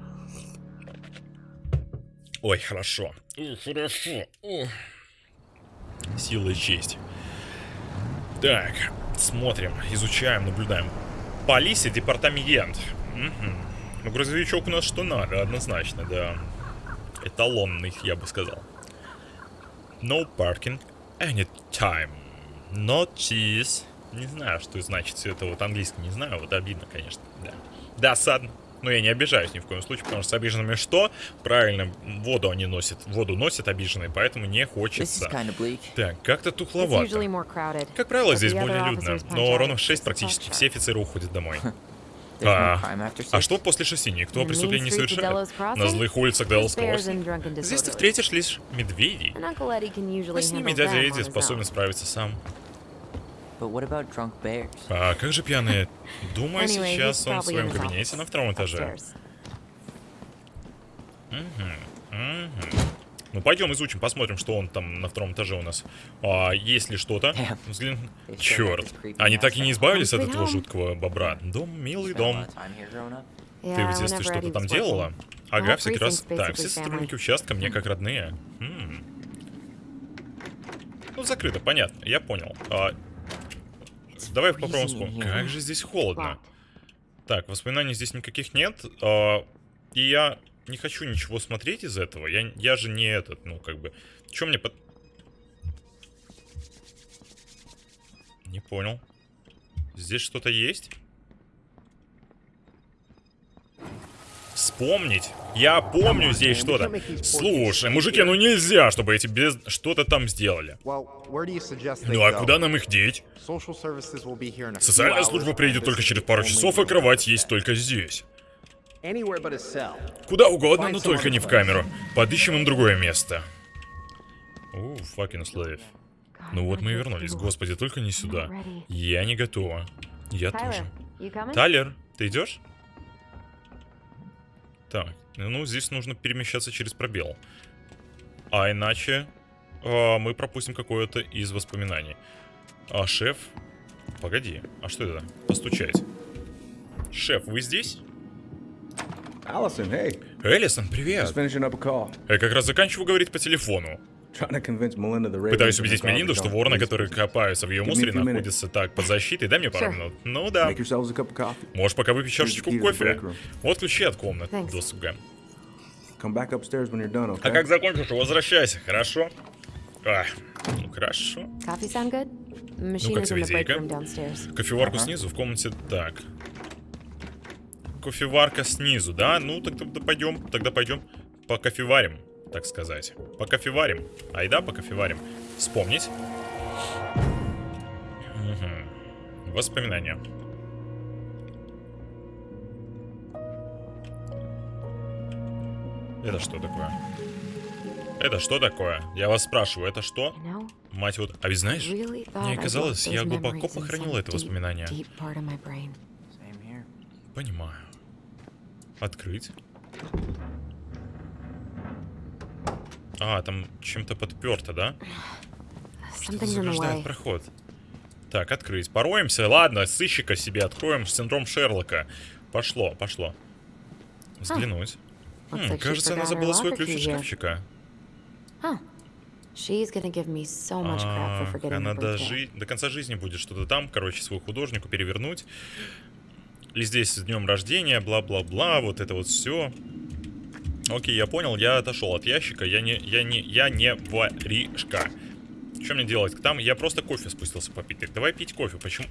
Ой, хорошо. Ух, хорошо. Ух. Сила и честь. Так, смотрим, изучаем, наблюдаем. Полиция, департамент. Мгм. Ну, грузовичок у нас что надо, однозначно, да. Эталонный, я бы сказал. No parking anytime. Notice. Не знаю, что значит все это вот английский, не знаю, вот обидно, конечно, да. Досадно. Но я не обижаюсь ни в коем случае, потому что с обиженными что? Правильно, воду они носят, воду носят обиженные, поэтому не хочется. Так, как-то тухловато. Как правило, здесь более людно, но ровно в at 6 six практически все офицеры уходят домой. А, а что после шести? Никто преступлений не совершает? На злых улицах bears Кросс. Здесь ты встретишь лишь медведей. А с ними дядя Эдди способен справиться сам. А как же пьяные? Думаю, Anyway, сейчас he's он в своем кабинете на втором этаже. upstairs. Мгм. Ну, пойдем изучим, посмотрим, что он там на втором этаже у нас. А, есть ли что-то? Got Черт. Они так и не избавились от этого жуткого бобра. Дом, милый дом. Ты в детстве что-то там делала? Ага, всякий раз. Так, все сотрудники участка мне как родные. М. Ну, закрыто, понятно, я понял. А, Давай попробуем вспомнить. Как же здесь холодно. Так, воспоминаний здесь никаких нет. а, и я не хочу ничего смотреть из этого. Я, я же не этот, ну, как бы... Чем мне под... Не понял. Здесь что-то есть? Вспомнить. Я помню здесь что-то. Слушай, мужики, ну нельзя, чтобы эти без... что-то там сделали. Ну а куда нам их деть? Социальная служба приедет только через пару часов, и кровать есть только здесь. Куда угодно, но только не в камеру. Подыщем им другое место. О, slave. God, Ну вот мы и вернулись. Господи, только не сюда. Я не готова. Я тоже. Тайлер, ты идешь? Так, ну здесь нужно перемещаться через пробел. А иначе а, мы пропустим какое-то из воспоминаний. А шеф? Погоди, а что это? Постучать. Шеф, вы здесь? Allison, hey, Элисон, привет. Я как раз заканчиваю говорить по телефону. Trying to convince Melinda the Пытаюсь убедить Мелинду, что вороны, которые копаются в ее мусоре, находятся так под защитой. Дай мне пару минут. Ну да. Make yourselves a cup of coffee. Можешь пока выпить чашечку кофе. break room. Вот ключи от комнат досуга. А как закончишь, возвращайся, хорошо? А, ну хорошо. Machine как room downstairs. Кофеварку снизу в комнате. Так. Кофеварка снизу, да? Ну, так тогда пойдем, тогда пойдем по кофеварим, так сказать. По кофеварим. Айда, по кофеварим. Вспомнить. Мгм. Воспоминания. Это что такое? Это что такое? Я вас спрашиваю, это что? Мать вот... А ведь знаешь, мне казалось, я глубоко похоронил это воспоминание. Понимаю. Открыть. А, там чем-то подперто, да? Что-то заграждает проход. Так, открыть. Пороемся. Ладно, сыщика себе откроем. Синдром Шерлока. Пошло, пошло. Взглянуть. Looks Хм, кажется, она забыла свой ключ от шкафчика. Huh. She's gonna give me so much crap for Ах, forgetting она до, жи- до конца жизни будет что-то там, короче, свою художнику перевернуть. ли здесь с днем рождения, бла-бла-бла, вот это вот все. Окей, я понял, я отошел от ящика, я не, я не, я не воришка. Что мне делать? Там я просто кофе спустился попить. Так, давай пить кофе, почему?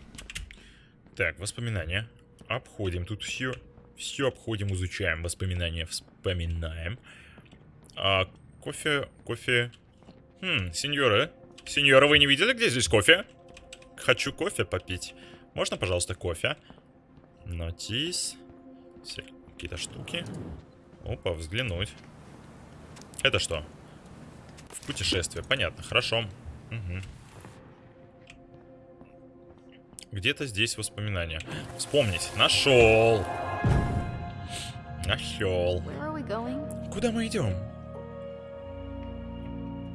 Так, воспоминания. Обходим, тут все, все обходим, изучаем, воспоминания вспоминаем. А, кофе, кофе... Хм, сеньора, сеньора, вы не видели, где здесь кофе? Хочу кофе попить. Можно, пожалуйста, кофе? Нотис. Все какие-то штуки. Опа, взглянуть. Это что? В путешествие. Понятно, хорошо. Угу. Где-то здесь воспоминания. Вспомнить. Нашел. Нашел. Куда мы идем?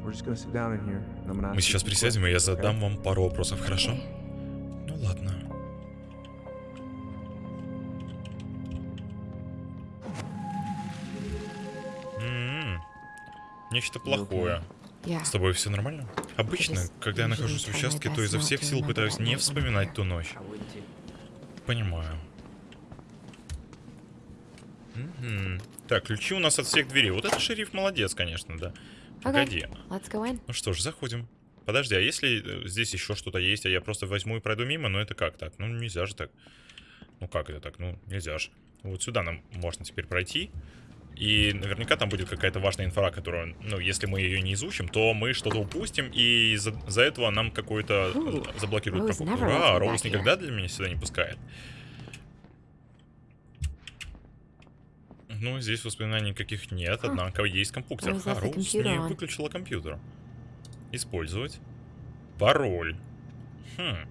Мы сейчас присядем, и я задам вам пару вопросов, хорошо? Ну ладно. Нечто плохое. Yeah. С тобой все нормально? Обычно, когда я нахожусь в участке, то изо всех сил пытаюсь не вспоминать ту ночь. Понимаю. Мгм. Так, ключи у нас от всех дверей. Вот это шериф молодец, конечно, да. Погоди. Ну что ж, заходим. Подожди, а если э, здесь еще что-то есть, а я просто возьму и пройду мимо, ну это как так? Ну нельзя же так. Ну как это так? Ну нельзя же. Вот сюда нам можно теперь пройти. И наверняка там будет какая-то важная инфа, которую, ну, если мы ее не изучим, то мы что-то упустим, и из-за за этого нам какой-то э, заблокирует Rose покупку. Ура, Роуз никогда для меня сюда не пускает. Ну, здесь воспоминаний никаких нет, однако есть компьютер. А, Роуз не выключила компьютер. Использовать. Пароль. Хм.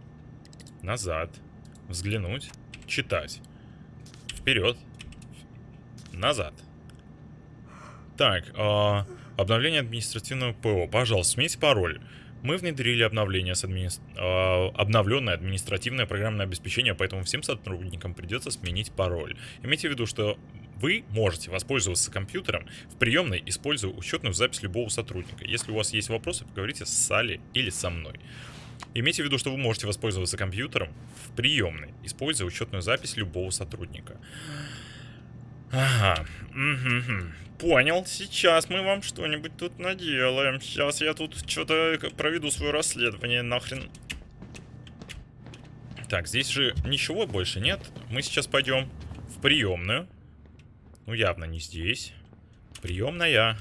Назад. Взглянуть. Читать. Вперед. Назад. Так, а, обновление административного ПО. Пожалуйста, смените пароль. Мы внедрили обновление с админи... а, обновленное административное программное обеспечение, поэтому всем сотрудникам придется сменить пароль. Имейте в виду, что вы можете воспользоваться компьютером в приемной, используя учетную запись любого сотрудника. Если у вас есть вопросы, поговорите с Салли или со мной. Имейте в виду, что вы можете воспользоваться компьютером в приемной, используя учетную запись любого сотрудника. Ага. Понял. Сейчас мы вам что-нибудь тут наделаем. Сейчас я тут что-то проведу свое расследование. Нахрен. Так, здесь же ничего больше нет. Мы сейчас пойдем в приемную. Ну, явно не здесь. Приемная.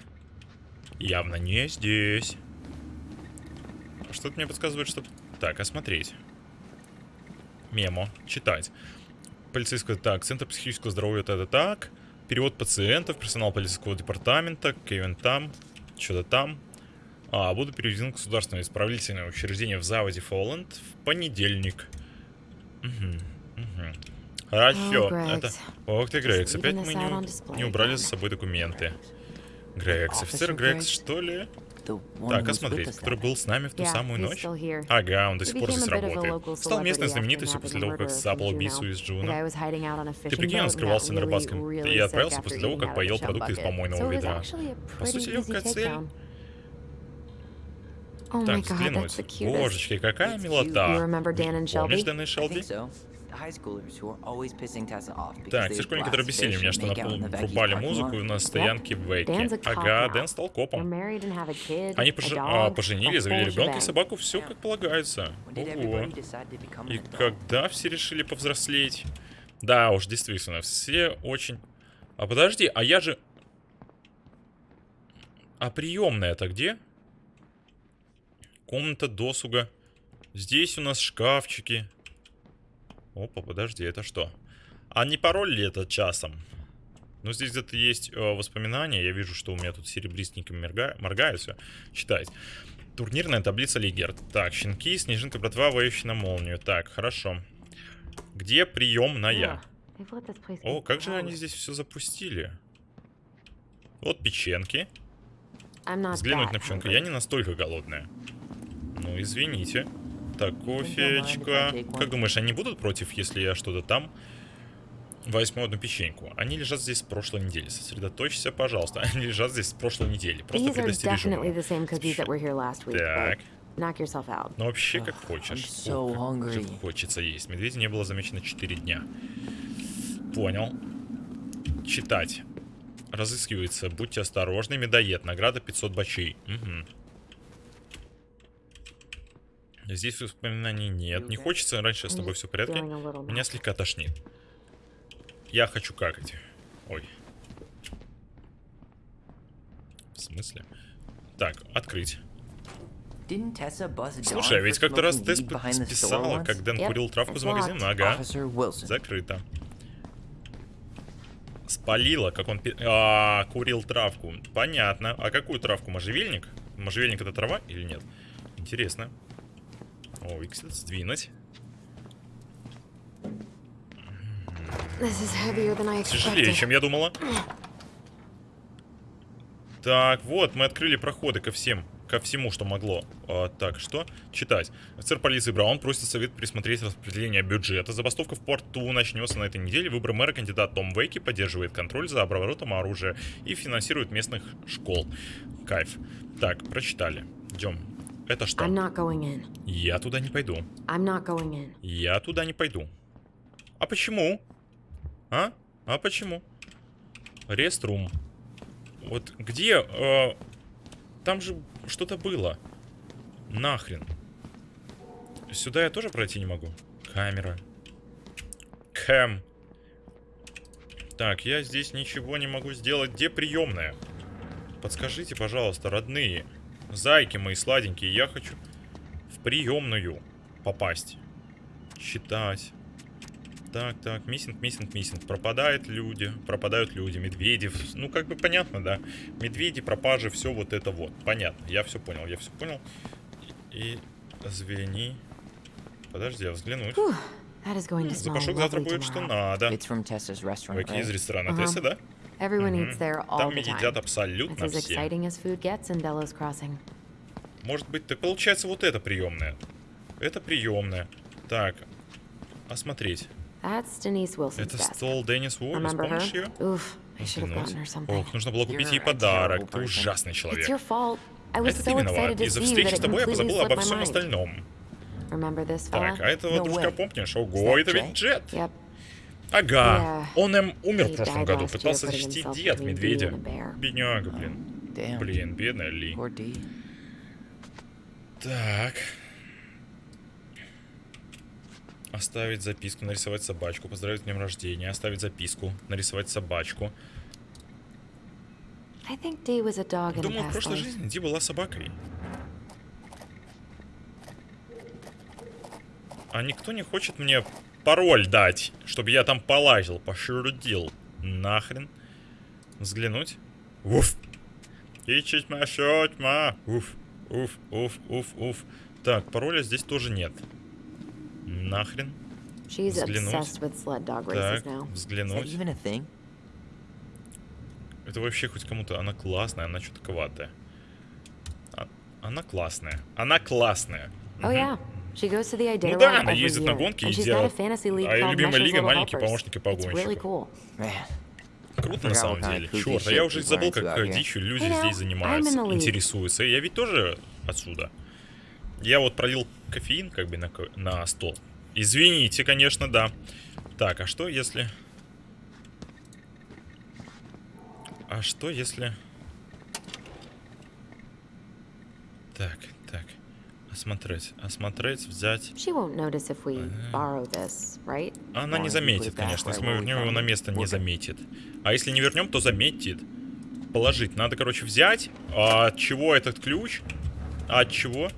Явно не здесь. Что-то мне подсказывает, что... Так, осмотреть. Мемо. Читать. Полицейского... Так, Центр психического здоровья это так. Перевод пациентов, персонал полицейского департамента, Кевин там, что-то там. А, буду переведен в государственное исправительное учреждение в Заводе Фоланд в понедельник. Мгм, мгм. Хорошо, Oh, это... Ох ты, Грегс, опять мы не, не убрали за собой документы. Грегс, офицер Грегс, что ли? Так, осмотреть, us который был с нами в ту самую ночь. Ага, он до сих пор здесь работает. Стал местной знаменитостью после того, как сапал убийцу из Джуна. Ты прикинь, он скрывался на рыбацком и отправился после того, как поел продукты из помойного ведра. По сути, легкая цель. Oh Так, взглянуть. cutest. Божечки, какая милота. Помнишь? Дэна и Шелби? Так, те школьники, которые бесили меня, что врубали музыку на стоянке в Ага. Дэн стал копом. Они dog, а, поженили, завели ребенка и собаку, все как полагается. Ого. И когда все решили повзрослеть? Да уж, действительно, все очень... А подожди, а я же... А приемная-то где? Комната досуга. Здесь у нас шкафчики. Опа, подожди, это что? А не пароль ли это часом? Ну, здесь где-то есть э, воспоминания. Я вижу, что у меня тут серебристеньким морга... моргает все. Читать. Турнирная таблица Лигер. Так, щенки, снежинка, братва, воющая на молнию. Так, хорошо. Где приемная? Place О, как же они здесь все запустили? Вот печенки. Взглянуть на hungry. Я не настолько голодная. Ну, извините. Так, кофеечка. Как думаешь, они будут против, если я что-то там возьму одну печеньку? Они лежат здесь с прошлой недели. Сосредоточься, пожалуйста. Они лежат здесь с прошлой недели. Просто предостережу. Так. Ну, вообще, как хочешь. so Ох, как же хочется есть. Медведя не было замечено 4 дня. Понял. Читать. Разыскивается. Будьте осторожны. Медоед. Награда 500 бачей. Угу. Здесь воспоминаний нет. Не хочется. Раньше с тобой все в порядке. Меня слегка тошнит. Я хочу какать. Ой. В смысле? Так, открыть. Слушай, а ведь как-то раз Тесс списала, как Дэн курил травку за магазином. locked. Ага. Закрыто. Спалила, как он... пи- А, курил травку. Понятно. А какую травку? Можжевельник? Можжевельник это трава или нет? Интересно. О, Иксит, сдвинуть. Тяжелее, чем я думала. Так, вот, мы открыли проходы ко всем. Ко всему, что могло. А, так, что? Читать. Офицер полиции Браун просит совет присмотреть распределение бюджета. Забастовка в порту начнется на этой неделе. Выбор мэра кандидат Том Вейки поддерживает контроль за оборотом оружия и финансирует местных школ. Кайф. Так, прочитали. Идем. Это что? Я туда не пойду. Я туда не пойду. А почему? А? А почему? Реструм. Вот где? э, там же что-то было. Нахрен. Сюда я тоже пройти не могу. Камера. Кэм. Так, я здесь ничего не могу сделать. Где приемная? Подскажите, пожалуйста, родные. Зайки мои сладенькие, я хочу в приемную попасть. Читать. Так, так, миссинг, миссинг, миссинг. Пропадают люди, пропадают люди, медведи. Ну, как бы понятно, да. Медведи, пропажи, все вот это вот. Понятно, я все понял, я все понял. И звени. Подожди, я взглянуть. Smell Запашок завтра будет что надо. Вайки из ресторана Ага. Тессы, да? Everyone eats there all Там the едят time. абсолютно It's as все. exciting as food gets in Delos Crossing. Может быть, так получается вот это приемная. Это приемная. Так, осмотреть. That's Denise Wilson's Это стол Деннис Уоллес, помнишь ее? Something. Ох, нужно было купить ей подарок. Ты ужасный человек. Это ты виноват. Из-за встречи с тобой я completely позабыл slipped обо всем остальном. Так, а этого дружка помнишь? Ого, это ведь? Джет. Ага. Он им умер в прошлом году. Пытался защитить between me медведя. Бедняга, блин. Блин, бедная Ли. Так. Оставить записку, нарисовать собачку, поздравить с днем рождения, оставить записку, нарисовать собачку. Думаю, в прошлой жизни Ди была собакой. А никто не хочет мне пароль дать, чтобы я там полазил, пошерудил. Нахрен. Взглянуть. Уф. Ищить моя тьма. Уф. Уф, уф, уф, уф. Так, пароля здесь тоже нет. Нахрен. She's Взглянуть. obsessed with sled dog races Так, взглянуть. Это вообще хоть кому-то... Она классная, она чутковатая. А- Она классная. Она классная. Oh yeah, she goes to the Ну да, она ездит на year, гонки и and she's got a делает... fantasy league А ее любимая лига Little маленькие Helpers. помощники погонщиков. cool. Man, Круто на самом деле. Черт, а я уже people забыл, как э, here. дичью люди здесь занимаются, интересуются. Я ведь тоже отсюда. Я вот пролил кофеин как бы на, на стол. Извините, конечно, да. Так, а что если... А что если... Так. Осмотреть, осмотреть, взять. This, right? Она не заметит, конечно. Если мы вернем его на место, не заметит. А если не вернем, то заметит. Положить. Надо, короче, взять. А от чего этот ключ? А от чего?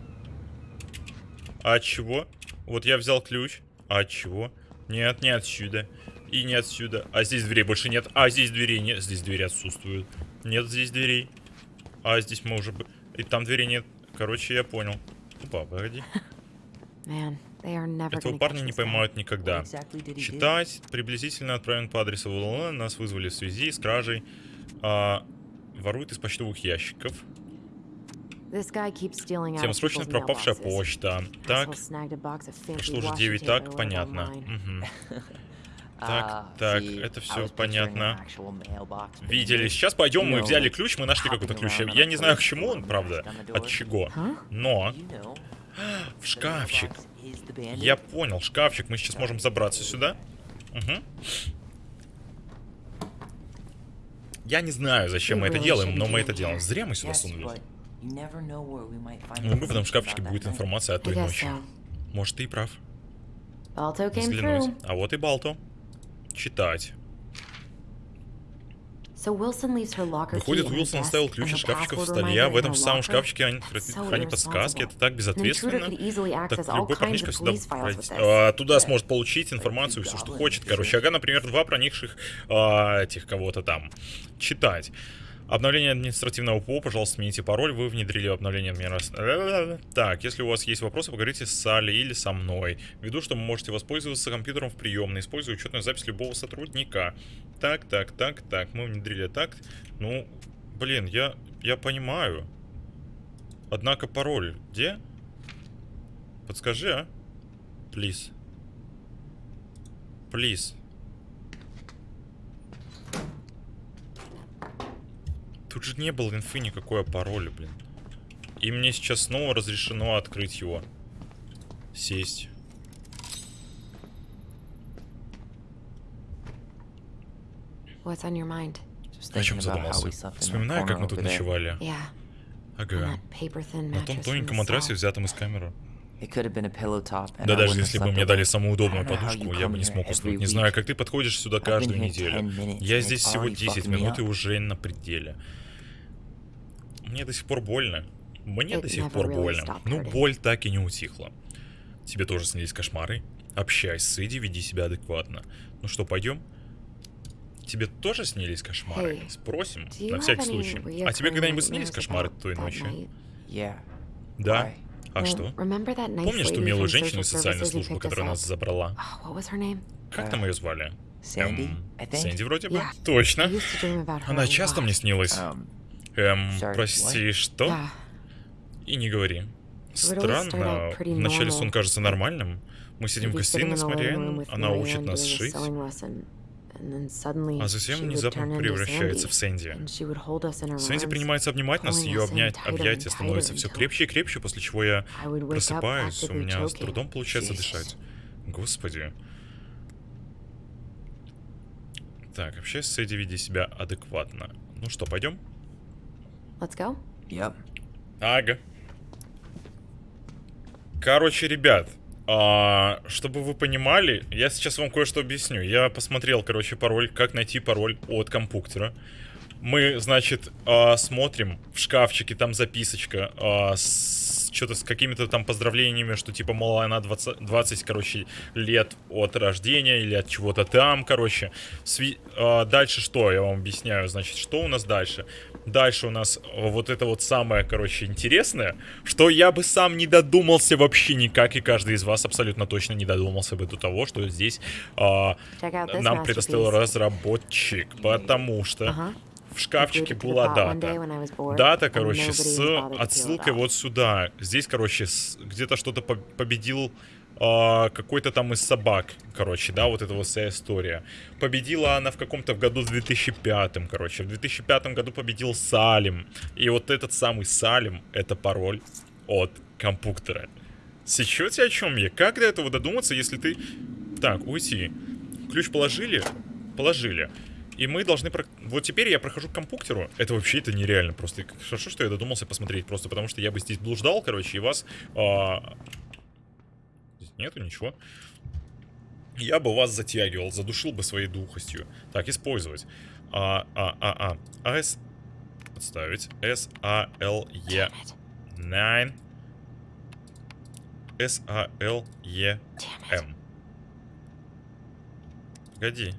А от чего? Вот я взял ключ. А от чего? Нет, не отсюда. И не отсюда. А здесь дверей больше нет. А здесь дверей нет. Здесь двери отсутствуют. Нет здесь дверей. А здесь мы уже... И там дверей нет. Короче, я понял. Опа, погоди. Этого парня не поймают никогда. Читать. Приблизительно отправлен по адресу ВЛН. Нас вызвали в связи с кражей. А, ворует из почтовых ящиков. Of срочно пропавшая почта. Так, прошло уже washi 9 tape I так, понятно. online. Так, так, see, это все понятно. Видели. Сейчас пойдем, мы взяли ключ, мы нашли какой-то ключ. Я не знаю, к чему он, правда. От чего. Но в шкафчик. Я понял, шкафчик. Мы сейчас можем забраться сюда. Угу. Я не знаю, зачем мы это делаем, но мы это делаем. Зря мы сюда сунулись. find Ну, в этом шкафчике будет информация о той ночи. Может, ты и прав. Взглянуть. А вот и Балто. Читать. Выходит, Уилсон оставил ключ от шкафчика в столе, а в этом самом шкафчике они хранят подсказки. Это так безответственно. Так любой парнишка this. а, туда сможет получить информацию, все, что хочет. Короче, ага, например, два проникших а, этих кого-то там. Читать. Обновление административного ПО, пожалуйста, смените пароль. Вы внедрили обновление административного... Так, если у вас есть вопросы, поговорите с Салли или со мной. Ввиду, что вы можете воспользоваться компьютером в приемной, используя учетную запись любого сотрудника. Так, так, так, так. Мы внедрили так. Ну, блин, я, я понимаю. Однако пароль где? Подскажи, а? Please. Please. Тут же не было инфы никакой о пароле, блин. И мне сейчас снова разрешено открыть его. Сесть. What's on your mind? Just О чем задумался? Вспоминаю, как мы тут ночевали. Ага. На том тоненьком матрасе, взятом из камеры. Да даже если бы мне дали самую удобную подушку, я бы не смог уснуть. Не знаю, как ты подходишь сюда каждую неделю. 10 minutes, Я здесь всего already 10 fucking me минут и уже на пределе. Мне до сих пор больно. Мне до сих пор больно. Ну, боль так и не утихла. Тебе тоже снились кошмары? Общайся с Эдди, веди себя адекватно. Ну что, пойдем? Тебе тоже снились кошмары? Hey, Спросим, на всякий случай. А тебе когда-нибудь снились кошмары той? Yeah. Да. Why? А что? Помнишь ту милую женщину из социальной службы, которая нас забрала? Oh? Как там ее звали? Эм. Сэнди вроде бы? Точно. Она часто мне снилась. Um, Эм, прости, что? И не говори. Странно. Вначале сон кажется нормальным. Мы сидим в гостиной с Мариан, она учит нас шить, sewing lesson, and then suddenly а she затем would внезапно turn into превращается в Сэнди. and she would hold us in her Сэнди принимается обнимать нас, ее обнять, объятия становятся все крепче и крепче, после чего я просыпаюсь, у меня с трудом получается дышать. Господи. Так, вообще с Эдди веди себя адекватно. Ну что, пойдем? Let's go. yep. Ага. Короче, ребят, а, чтобы вы понимали, я сейчас вам кое-что объясню. Я посмотрел, короче, пароль, как найти пароль от компьютера. Мы, значит, а, смотрим в шкафчике, там записочка а, с что-то с какими-то там поздравлениями, что типа, мол, она 20, 20 короче, лет от рождения или от чего-то там, короче. Сви- а, дальше что, я вам объясняю, значит, что у нас дальше? Дальше у нас а, вот это вот самое, короче, интересное, что я бы сам не додумался вообще никак, и каждый из вас абсолютно точно не додумался бы до того, что здесь а, this нам предоставил разработчик, потому что в шкафчике была дата. Дата, короче, с отсылкой вот сюда. Здесь, короче, где-то что-то по- победил а, какой-то там из собак, короче, да, вот эта вот вся история. Победила она в каком-то в году в 2005, короче. В 2005 году победил Салим. И вот этот самый Салим, это пароль от компьютера. Сечете о чем я? Как до этого додуматься, если ты... Так, уйти. Ключ положили? Положили. И мы должны... про- Вот теперь я прохожу к компьютеру. Это вообще это нереально просто. Хорошо, что я додумался посмотреть. Просто потому что я бы здесь блуждал, короче, и вас... Здесь нету ничего. Я бы вас затягивал, задушил бы своей духостью. Так, использовать. А, а, а, а. С... Подставить. С, А, Л, Е. 9. С, А, Л, Е, М. Погоди.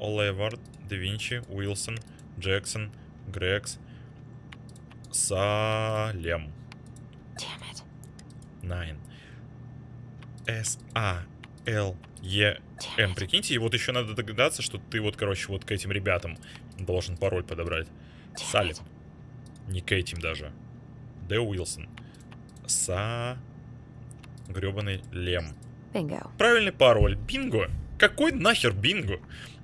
Оливард, Да Винчи, Уилсон, Джексон, Грекс, Салем. Найн. С, А, Л, Е, М. Прикиньте, и вот еще надо догадаться, что ты вот, короче, вот к этим ребятам должен пароль подобрать. Салем. Не к этим даже. Д. Уилсон. Са... Гребаный Лем. Bingo. Правильный пароль. Бинго. Какой нахер бинго?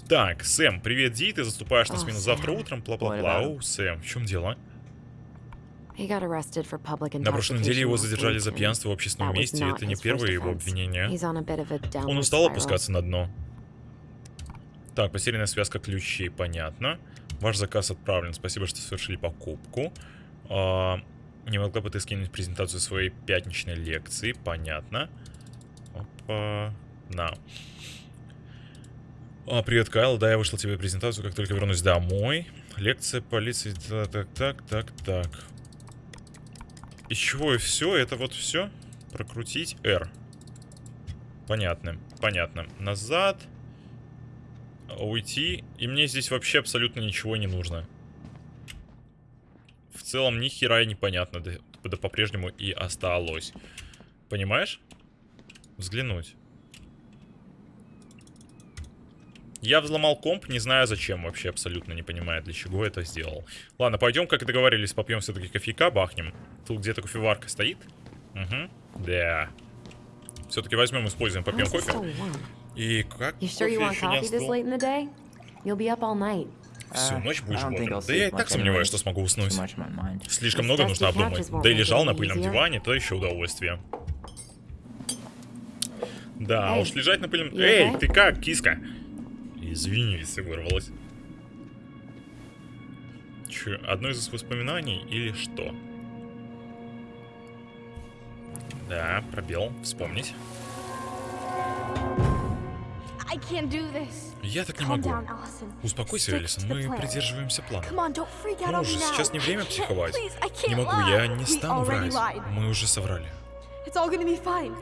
Так, Сэм, привет, Ди, ты заступаешь на О, смену завтра утром, бла-бла-бла. Оу, Сэм, в чем дело? На прошлой неделе его задержали за пьянство в общественном месте, это не первое его обвинение. Он устал опускаться на дно. Так, потерянная связка ключей, понятно. Ваш заказ отправлен. Спасибо, что совершили покупку. А, не могла бы ты скинуть презентацию своей пятничной лекции? Понятно. Опа. На. А, привет, Кайл. Да, я вышел тебе презентацию, как только вернусь домой. Лекция полиции. Так, так, так, так, так. Из чего и все? Это вот все? Прокрутить R. Понятно, понятно. Назад. Уйти. И мне здесь вообще абсолютно ничего не нужно. В целом ни хера непонятно. Да, да по-прежнему и осталось. Понимаешь? Взглянуть. Я взломал комп, не знаю зачем вообще, абсолютно не понимаю, для чего это сделал. Ладно, пойдем, как и договорились, попьем все-таки кофейка, бахнем. Тут где-то кофеварка стоит. Угу, да. Все-таки возьмем, используем, попьем кофе. И как кофе еще не остыл? Всю Uh, ночь будешь бодрым. Да я и так сомневаюсь, что смогу уснуть. Слишком много нужно обдумать. Да и лежал на пыльном диване, то еще удовольствие. Да, уж лежать на пыльном... Эй, ты как, киска? Извини, если вырвалась. Че, одно из воспоминаний или что? Да, пробел, вспомнить. Я так не могу. Успокойся, Элисон, мы придерживаемся плана. Ну уже, сейчас не время психовать. Не могу, я не стану врать. Мы уже соврали.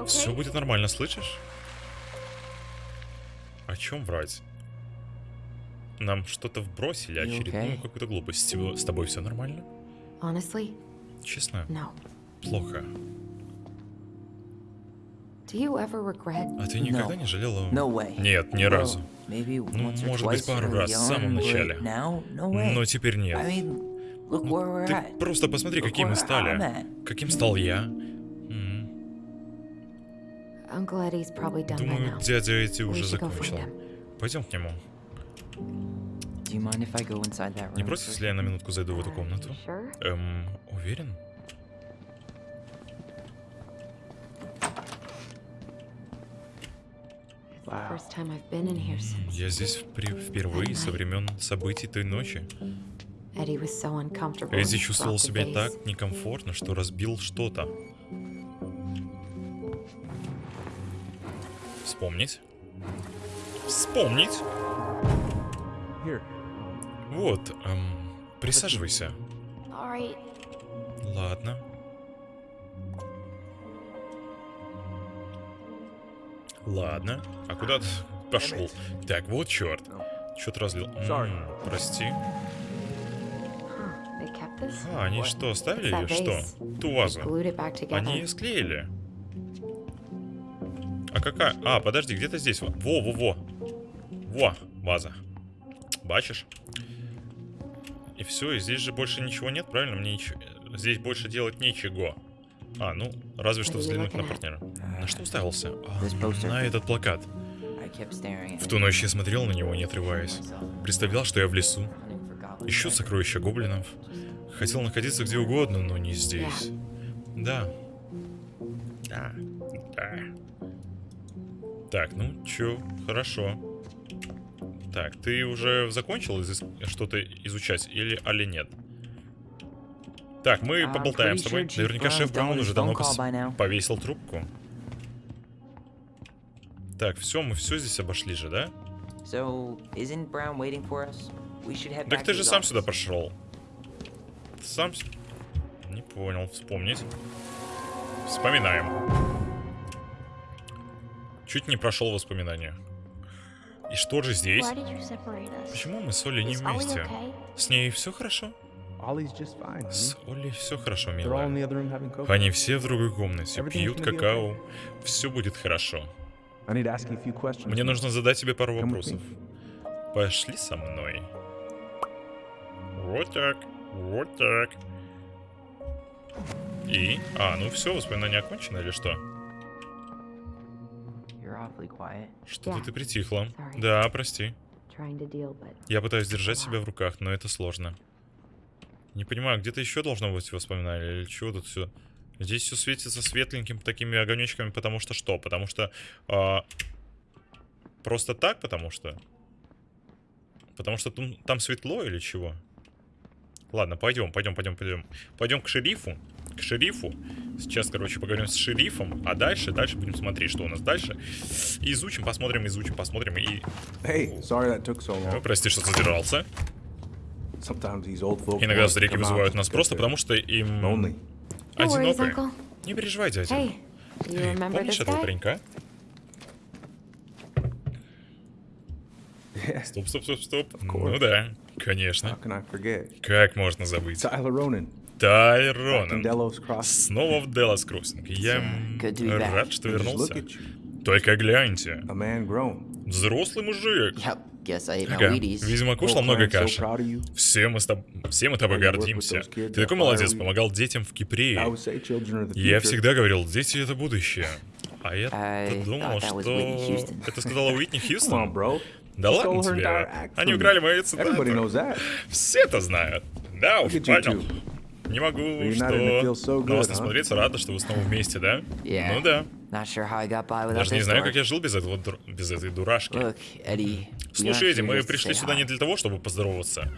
Все будет нормально, слышишь? О чем врать? Нам что-то вбросили, очередную okay? какую-то глупость. С тобой все нормально? Honestly, Честно, no. плохо. А ты никогда не жалела? Нет, ни разу. Ну, может быть, пару раз, в самом начале. Но теперь нет. We're Ты просто посмотри, какие мы стали. Каким стал я. Думаю, дядя эти уже закончил. Пойдем к нему. Не против, если я на минутку зайду в эту комнату? Sure. Эм, уверен? Я здесь впервые со времен событий той ночи. Эдди чувствовал себя так некомфортно, что разбил что-то. Вспомнить. Вспомнить. Вот, эм, присаживайся. Ладно. Ладно. А куда ты пошел? Так, вот черт. Что-то разлил. Sorry. М, прости. А, они что, оставили ее? Что? Ту вазу. Они ее склеили. А какая? А, подожди, где-то здесь. Во, во, во. Во, ваза. Бачишь? И все, и здесь же больше ничего нет, правильно? Мне ничего... Здесь больше делать нечего. А, ну, разве что взглянуть на партнера. На что уставился? А, на этот плакат. В ту ночь я смотрел на него, не отрываясь. Представлял, что я в лесу. Ищу сокровища гоблинов. Хотел находиться где угодно, но не здесь. Да. Да. Да. Так, ну чё, хорошо. Так, ты уже закончил что-то изучать или, али нет? Так, мы I'm поболтаем с тобой. Наверняка шеф Браун уже давно пос- повесил трубку. Так, все, мы все здесь обошли же, да? Так ты же сам сюда прошел. Ты сам... Не понял, вспомнить. Вспоминаем. Чуть не прошел воспоминания. И что же здесь? Почему мы с Олей не вместе? С ней все хорошо? С Олей все хорошо, милая. Они все в другой комнате, пьют какао. Все будет хорошо. Мне нужно задать тебе пару вопросов. Пошли со мной. Вот так, вот так. И? А, ну все, воспоминания окончены или что? Что-то Yeah. ты притихла. Sorry. Да, прости. Я пытаюсь держать себя в руках, но это сложно. Не понимаю, где-то еще должно быть воспоминание или чего тут все. Здесь все светится светленьким такими огонечками, потому что что? Потому что... а, просто так, потому что... Потому что там, там светло или чего? Ладно, пойдем, пойдем, пойдем, пойдем. Пойдем к шерифу. К шерифу. Сейчас, короче, поговорим с шерифом. А дальше, дальше будем смотреть, что у нас дальше. И изучим, посмотрим, изучим, посмотрим. И... Hey, sorry that took so long. прости, что задержался. Sometimes these old folk Иногда out вызывают нас просто потому, что им lonely. No worries, одиноко. Uncle. Не переживай, дядя. Hey, Эй, помнишь этого паренька? Стоп, стоп, стоп, стоп. Ну да, конечно. Как можно забыть? Tyler Ronan. Тайронен. Снова в Делос Кроссинг. Я рад, что вернулся. Только гляньте. Взрослый мужик. Ага, видимо, кушал Oh, много каши. Все мы, с тоб- все мы тобой гордимся. Ты такой молодец, помогал детям в Кипре. Я всегда говорил, дети это будущее. А я думал, что... Это сказала Уитни Хьюстон. Да ладно тебе. Они украли мои цитаты. Все это знают. Да уж, понял. Не могу, что... не huh? смотреться, рада, что вы снова вместе, да? Yeah. Ну да. Даже не знаю, как я жил без, этого, без этой дурашки. Look, Eddie. we Слушай, Эдди, мы пришли сюда не для того, чтобы поздороваться.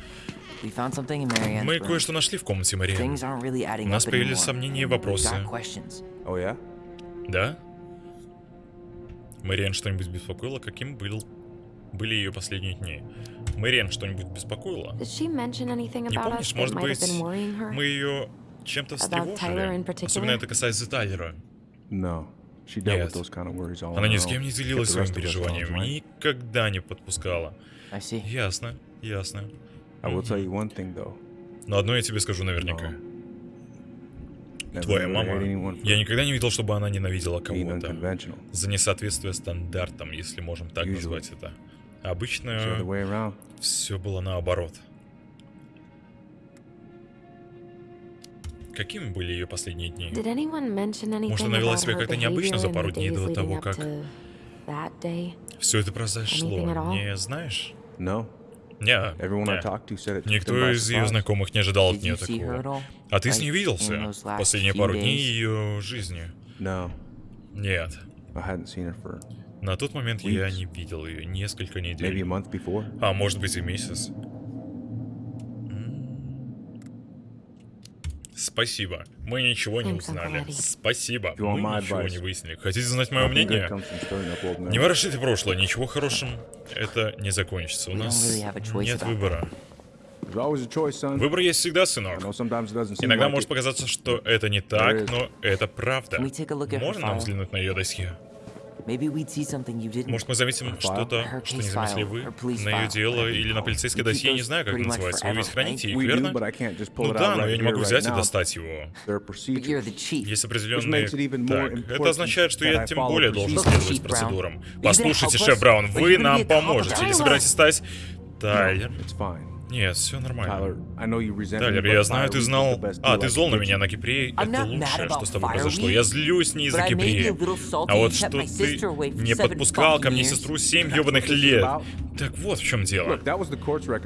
Мы кое-что нашли в комнате Марии. У нас появились anymore. сомнения и вопросы. Oh? Да? Мэриэн что-нибудь беспокоило? Каким был... были ее последние дни? Мэриэн что-нибудь беспокоило? Не помнишь, может быть, мы ее чем-то встревожили? Особенно это касается Тайлера. No. Нет. Она ни с кем не делилась своими переживаниями. Никогда не подпускала. Ясно, ясно. Но одно я тебе скажу наверняка. Твоя мама... Я никогда не видел, чтобы она ненавидела кого-то. За несоответствие стандартам, если можем так назвать это. Обычно все было наоборот. Какими были ее последние дни? Может, она вела себя как-то необычно за пару дней до того, как все это произошло? Не знаешь? No. Не, не. Никто из ее знакомых не ожидал от нее такого. А ты с ней виделся последние пару дней ее жизни? Нет. На тот момент я не видел ее несколько недель. А может быть и месяц. Спасибо. Мы ничего не узнали. Спасибо. Мы ничего не выяснили. Хотите знать мое мнение? Не ворошите прошлое, ничего хорошим это не закончится. У нас нет выбора. Выбор есть всегда, сынок. Иногда может показаться, что это не так, но это правда. Можно нам взглянуть на ее досье? Может, мы заметим что-то, что не заметили вы на ее дело или на полицейское досье, не those знаю, как much называется. Вы ведь храните их, верно? Ну да, но я не могу взять и достать его. Есть определенные... Так, это означает, что я тем более должен следовать процедурам. Послушайте, шеф? Браун, вы нам поможете. Или собираетесь стать... Тайлер? Нет, все нормально. I know you resent me, Тайлер, я знаю, ты знал... А, ты зол на меня you. на Кипре. I'm Это not mad лучшее, что с тобой произошло. Я злюсь не из-за Кипре. А вот что my ты не подпускал ко мне сестру семь That's ебаных лет. Так вот в чем дело.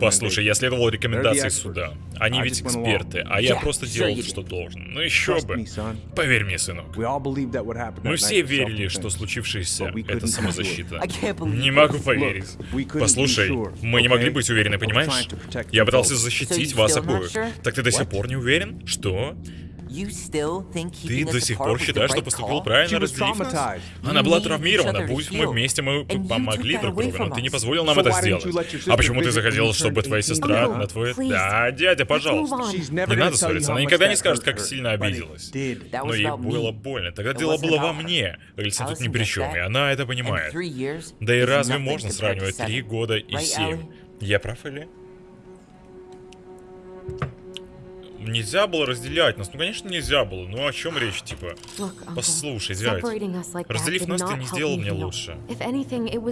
Послушай, я следовал рекомендации суда. Они I ведь эксперты, а я просто делал, что должен. Ну еще бы. Поверь мне, сынок. Мы все верили, что случившееся это самозащита. Не могу поверить. Послушай, мы не могли быть уверены, понимаешь? Я пытался защитить you вас обоих. Так ты до сих пор не уверен? Что? Ты до сих пор считаешь, что поступил правильно, разделив нас? Она была травмирована. Будь мы вместе, мы помогли друг другу, но ты не позволил нам это сделать. А почему ты захотел, чтобы твоя 18 сестра на твой... Да, дядя, пожалуйста. Не надо ссориться, она никогда не скажет, как сильно обиделась. Но ей было больно. Тогда дело было во мне. Алиса тут ни при чем, и она это понимает. Да и разве можно сравнивать три года и семь? Я прав или? Нельзя было разделять нас. Ну, конечно, нельзя было. Ну, о чем речь, типа? Послушай, дядь. Разделив нас, ты не сделал мне лучше.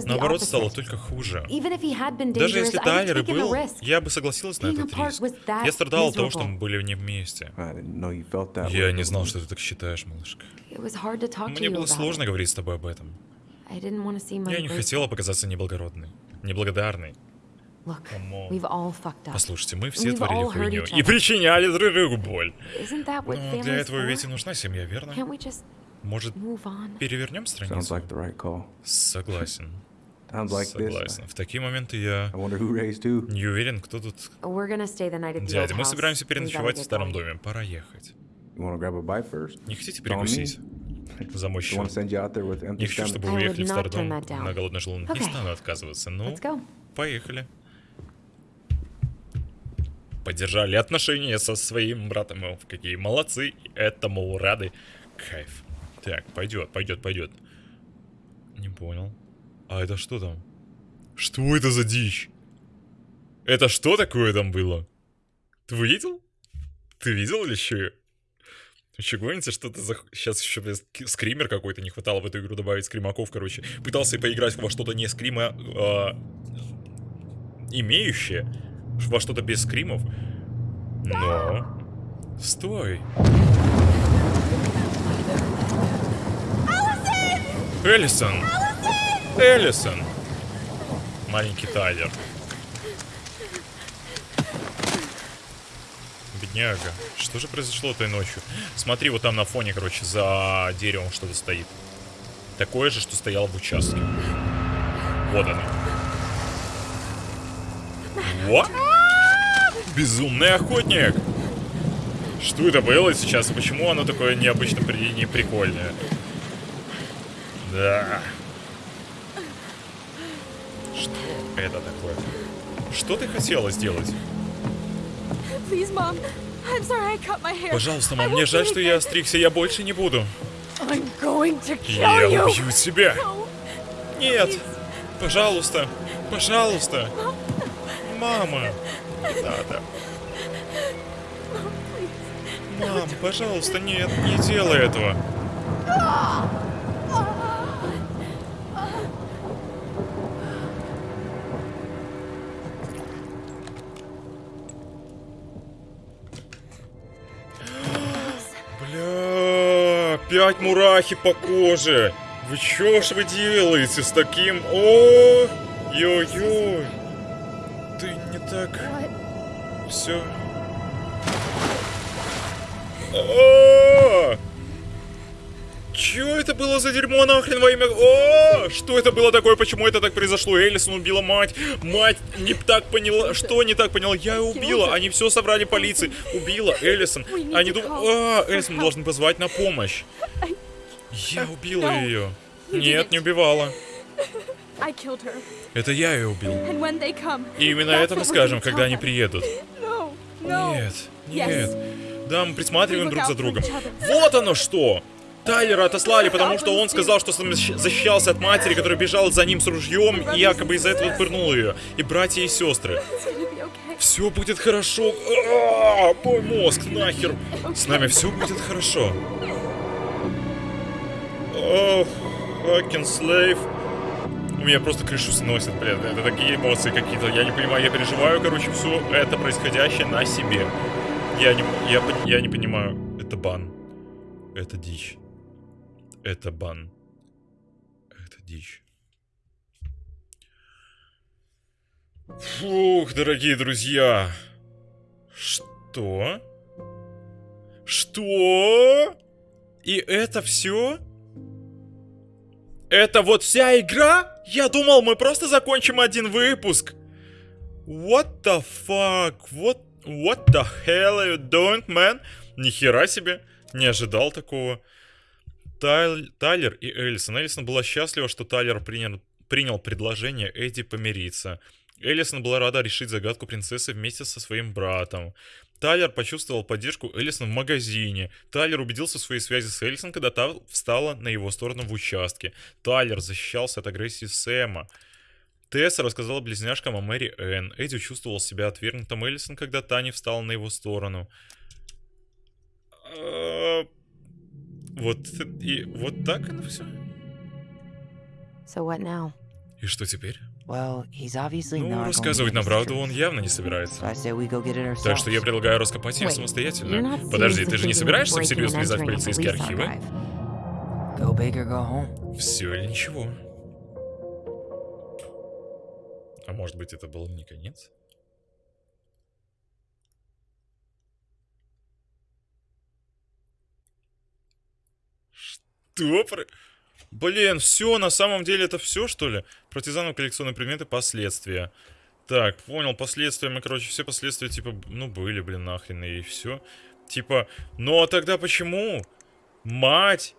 Наоборот, стало только хуже. Даже если Тайлер и был, я бы согласилась на этот риск. Я страдал от того, что мы были не вместе. Я не знал, что ты так считаешь, малышка. Мне было сложно говорить с тобой об этом. Я не хотела показаться неблагородной, неблагодарной. Послушайте, мы все We've творили all hurt хуйню each и other. причиняли друг другу боль. Isn't that what Но для family's этого ведь и нужна семья, верно? Can't we just Может, move on? перевернем Sounds страницу? like the right call. Согласен. Согласен. В такие моменты я I wonder who raised who. не уверен, кто тут... We're gonna stay the night at the old Дядя, мы собираемся переночевать в старом доме. Пора ехать. Не хотите перекусить? За мой счет. Не хочу, чтобы вы уехали в старый дом на голодный желудок. Не стану отказываться. Ну, поехали. Поддержали отношения со своим братом. О, какие молодцы. Этому рады. Кайф. Так, пойдет, пойдет, пойдет. Не понял. А это что там? Что это за дичь? Это что такое там было? Ты видел? Ты видел или? Вы что, гоните, что-то за... Сейчас еще скример какой-то не хватало в эту игру добавить скримаков, короче. Пытался поиграть во что-то не скрима, а, имеющее, во что-то без скримов. Но... Стой. Эллисон! Эллисон! Маленький Тайлер. Бедняга. Что же произошло этой ночью? Смотри, вот там на фоне, короче, за деревом что-то стоит. Такое же, что стояло в участке. Вот оно. Вот. Безумный охотник! Что это было сейчас? И почему оно такое необычно при... не прикольное? Да. Что это такое? Что ты хотела сделать? Please, Mom. I'm sorry I cut my hair. Пожалуйста, мам, мне жаль, что я остригся, я больше не буду. I'm going to kill Я убью тебя. No. Нет, пожалуйста, пожалуйста. Мама. Не надо. Мам, пожалуйста, нет, не делай этого. Бля, пять мурахи по коже. Вы чё ж вы делаете с таким? О, ё-ё. Так все. О! Чё это было за дерьмо нахрен во имя... О! Что это было такое? Почему это так произошло? Элисон убила мать. Мать не так поняла. Что не так поняла? Я убила. Они все собрали полиции. Убила Элисон. Они думают... А, Элисон, должны позвать на помощь. Я убила ее. Нет, не убивала. Это я ее убил. И именно это мы скажем, когда они приедут. No, no. Нет, нет. Да, мы присматриваем друг за другом. Вот оно что! Тайлера отослали, потому что он сказал, что защищался от матери, которая бежала за ним с ружьем, и якобы из-за этого пырнул ее. И братья и сестры. Все будет хорошо. А, Мой мозг, нахер. С нами все будет хорошо. Ох, fucking slave. Меня просто крышу сносит, блин. Это такие эмоции какие-то. Я не понимаю, я переживаю, короче, все это происходящее на себе. Я не, я, я не понимаю. Это бан. Это дичь. Это бан. Это дичь. Фух, дорогие друзья. Что? Что? И это все? Это вот вся игра? Я думал, мы просто закончим один выпуск. What the fuck? What, what the hell are you doing, man? Нихера себе. Не ожидал такого. Тайл- Тайлер и Эллисон. Эллисон была счастлива, что Тайлер принял, принял предложение Эдди помириться. Эллисон была рада решить загадку принцессы вместе со своим братом. Тайлер почувствовал поддержку Эллисон в магазине. Тайлер убедился в своей связи с Эллисон, когда та встала на его сторону в участке. Тайлер защищался от агрессии Сэма. Тесса рассказала близняшкам о Мэри Энн. Эдди чувствовал себя отвергнутым Эллисон, когда та не встала на его сторону. А, Вот и вот так оно все. So what now? И что теперь? Well, he's obviously Ну, not going to рассказывать нам правду он явно не собирается. I say we go get it Так что я ourselves. предлагаю раскопать ее самостоятельно. not Подожди, ты же не собираешься всерьез влезать в полицейские архивы? archive? Go big or go home. Все или ничего. А может быть, это был не конец? Что? Блин, все, на самом деле это все, что ли? Партизанов, коллекционные предметы, последствия. Так, понял, последствия, мы, короче, все последствия, типа, ну, были, блин, нахрен, и все. Типа, ну, а тогда почему? Мать!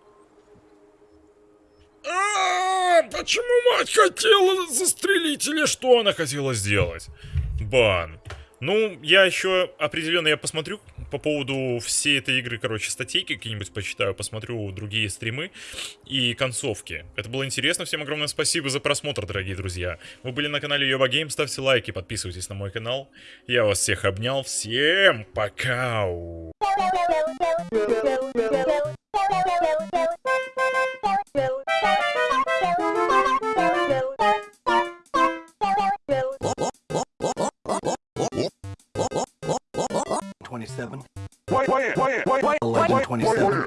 А, почему мать хотела застрелить или что она хотела сделать? Бан. Ну, я еще определенно, я посмотрю по поводу всей этой игры, короче, статейки какие-нибудь почитаю, посмотрю другие стримы и концовки. Это было интересно. Всем огромное спасибо за просмотр, дорогие друзья. Вы были на канале Йоба Гейм. Ставьте лайки, подписывайтесь на мой канал. Я вас всех обнял. Всем пока! Thank you. 27. Wait, wait, wait, wait, wait, 11, 27.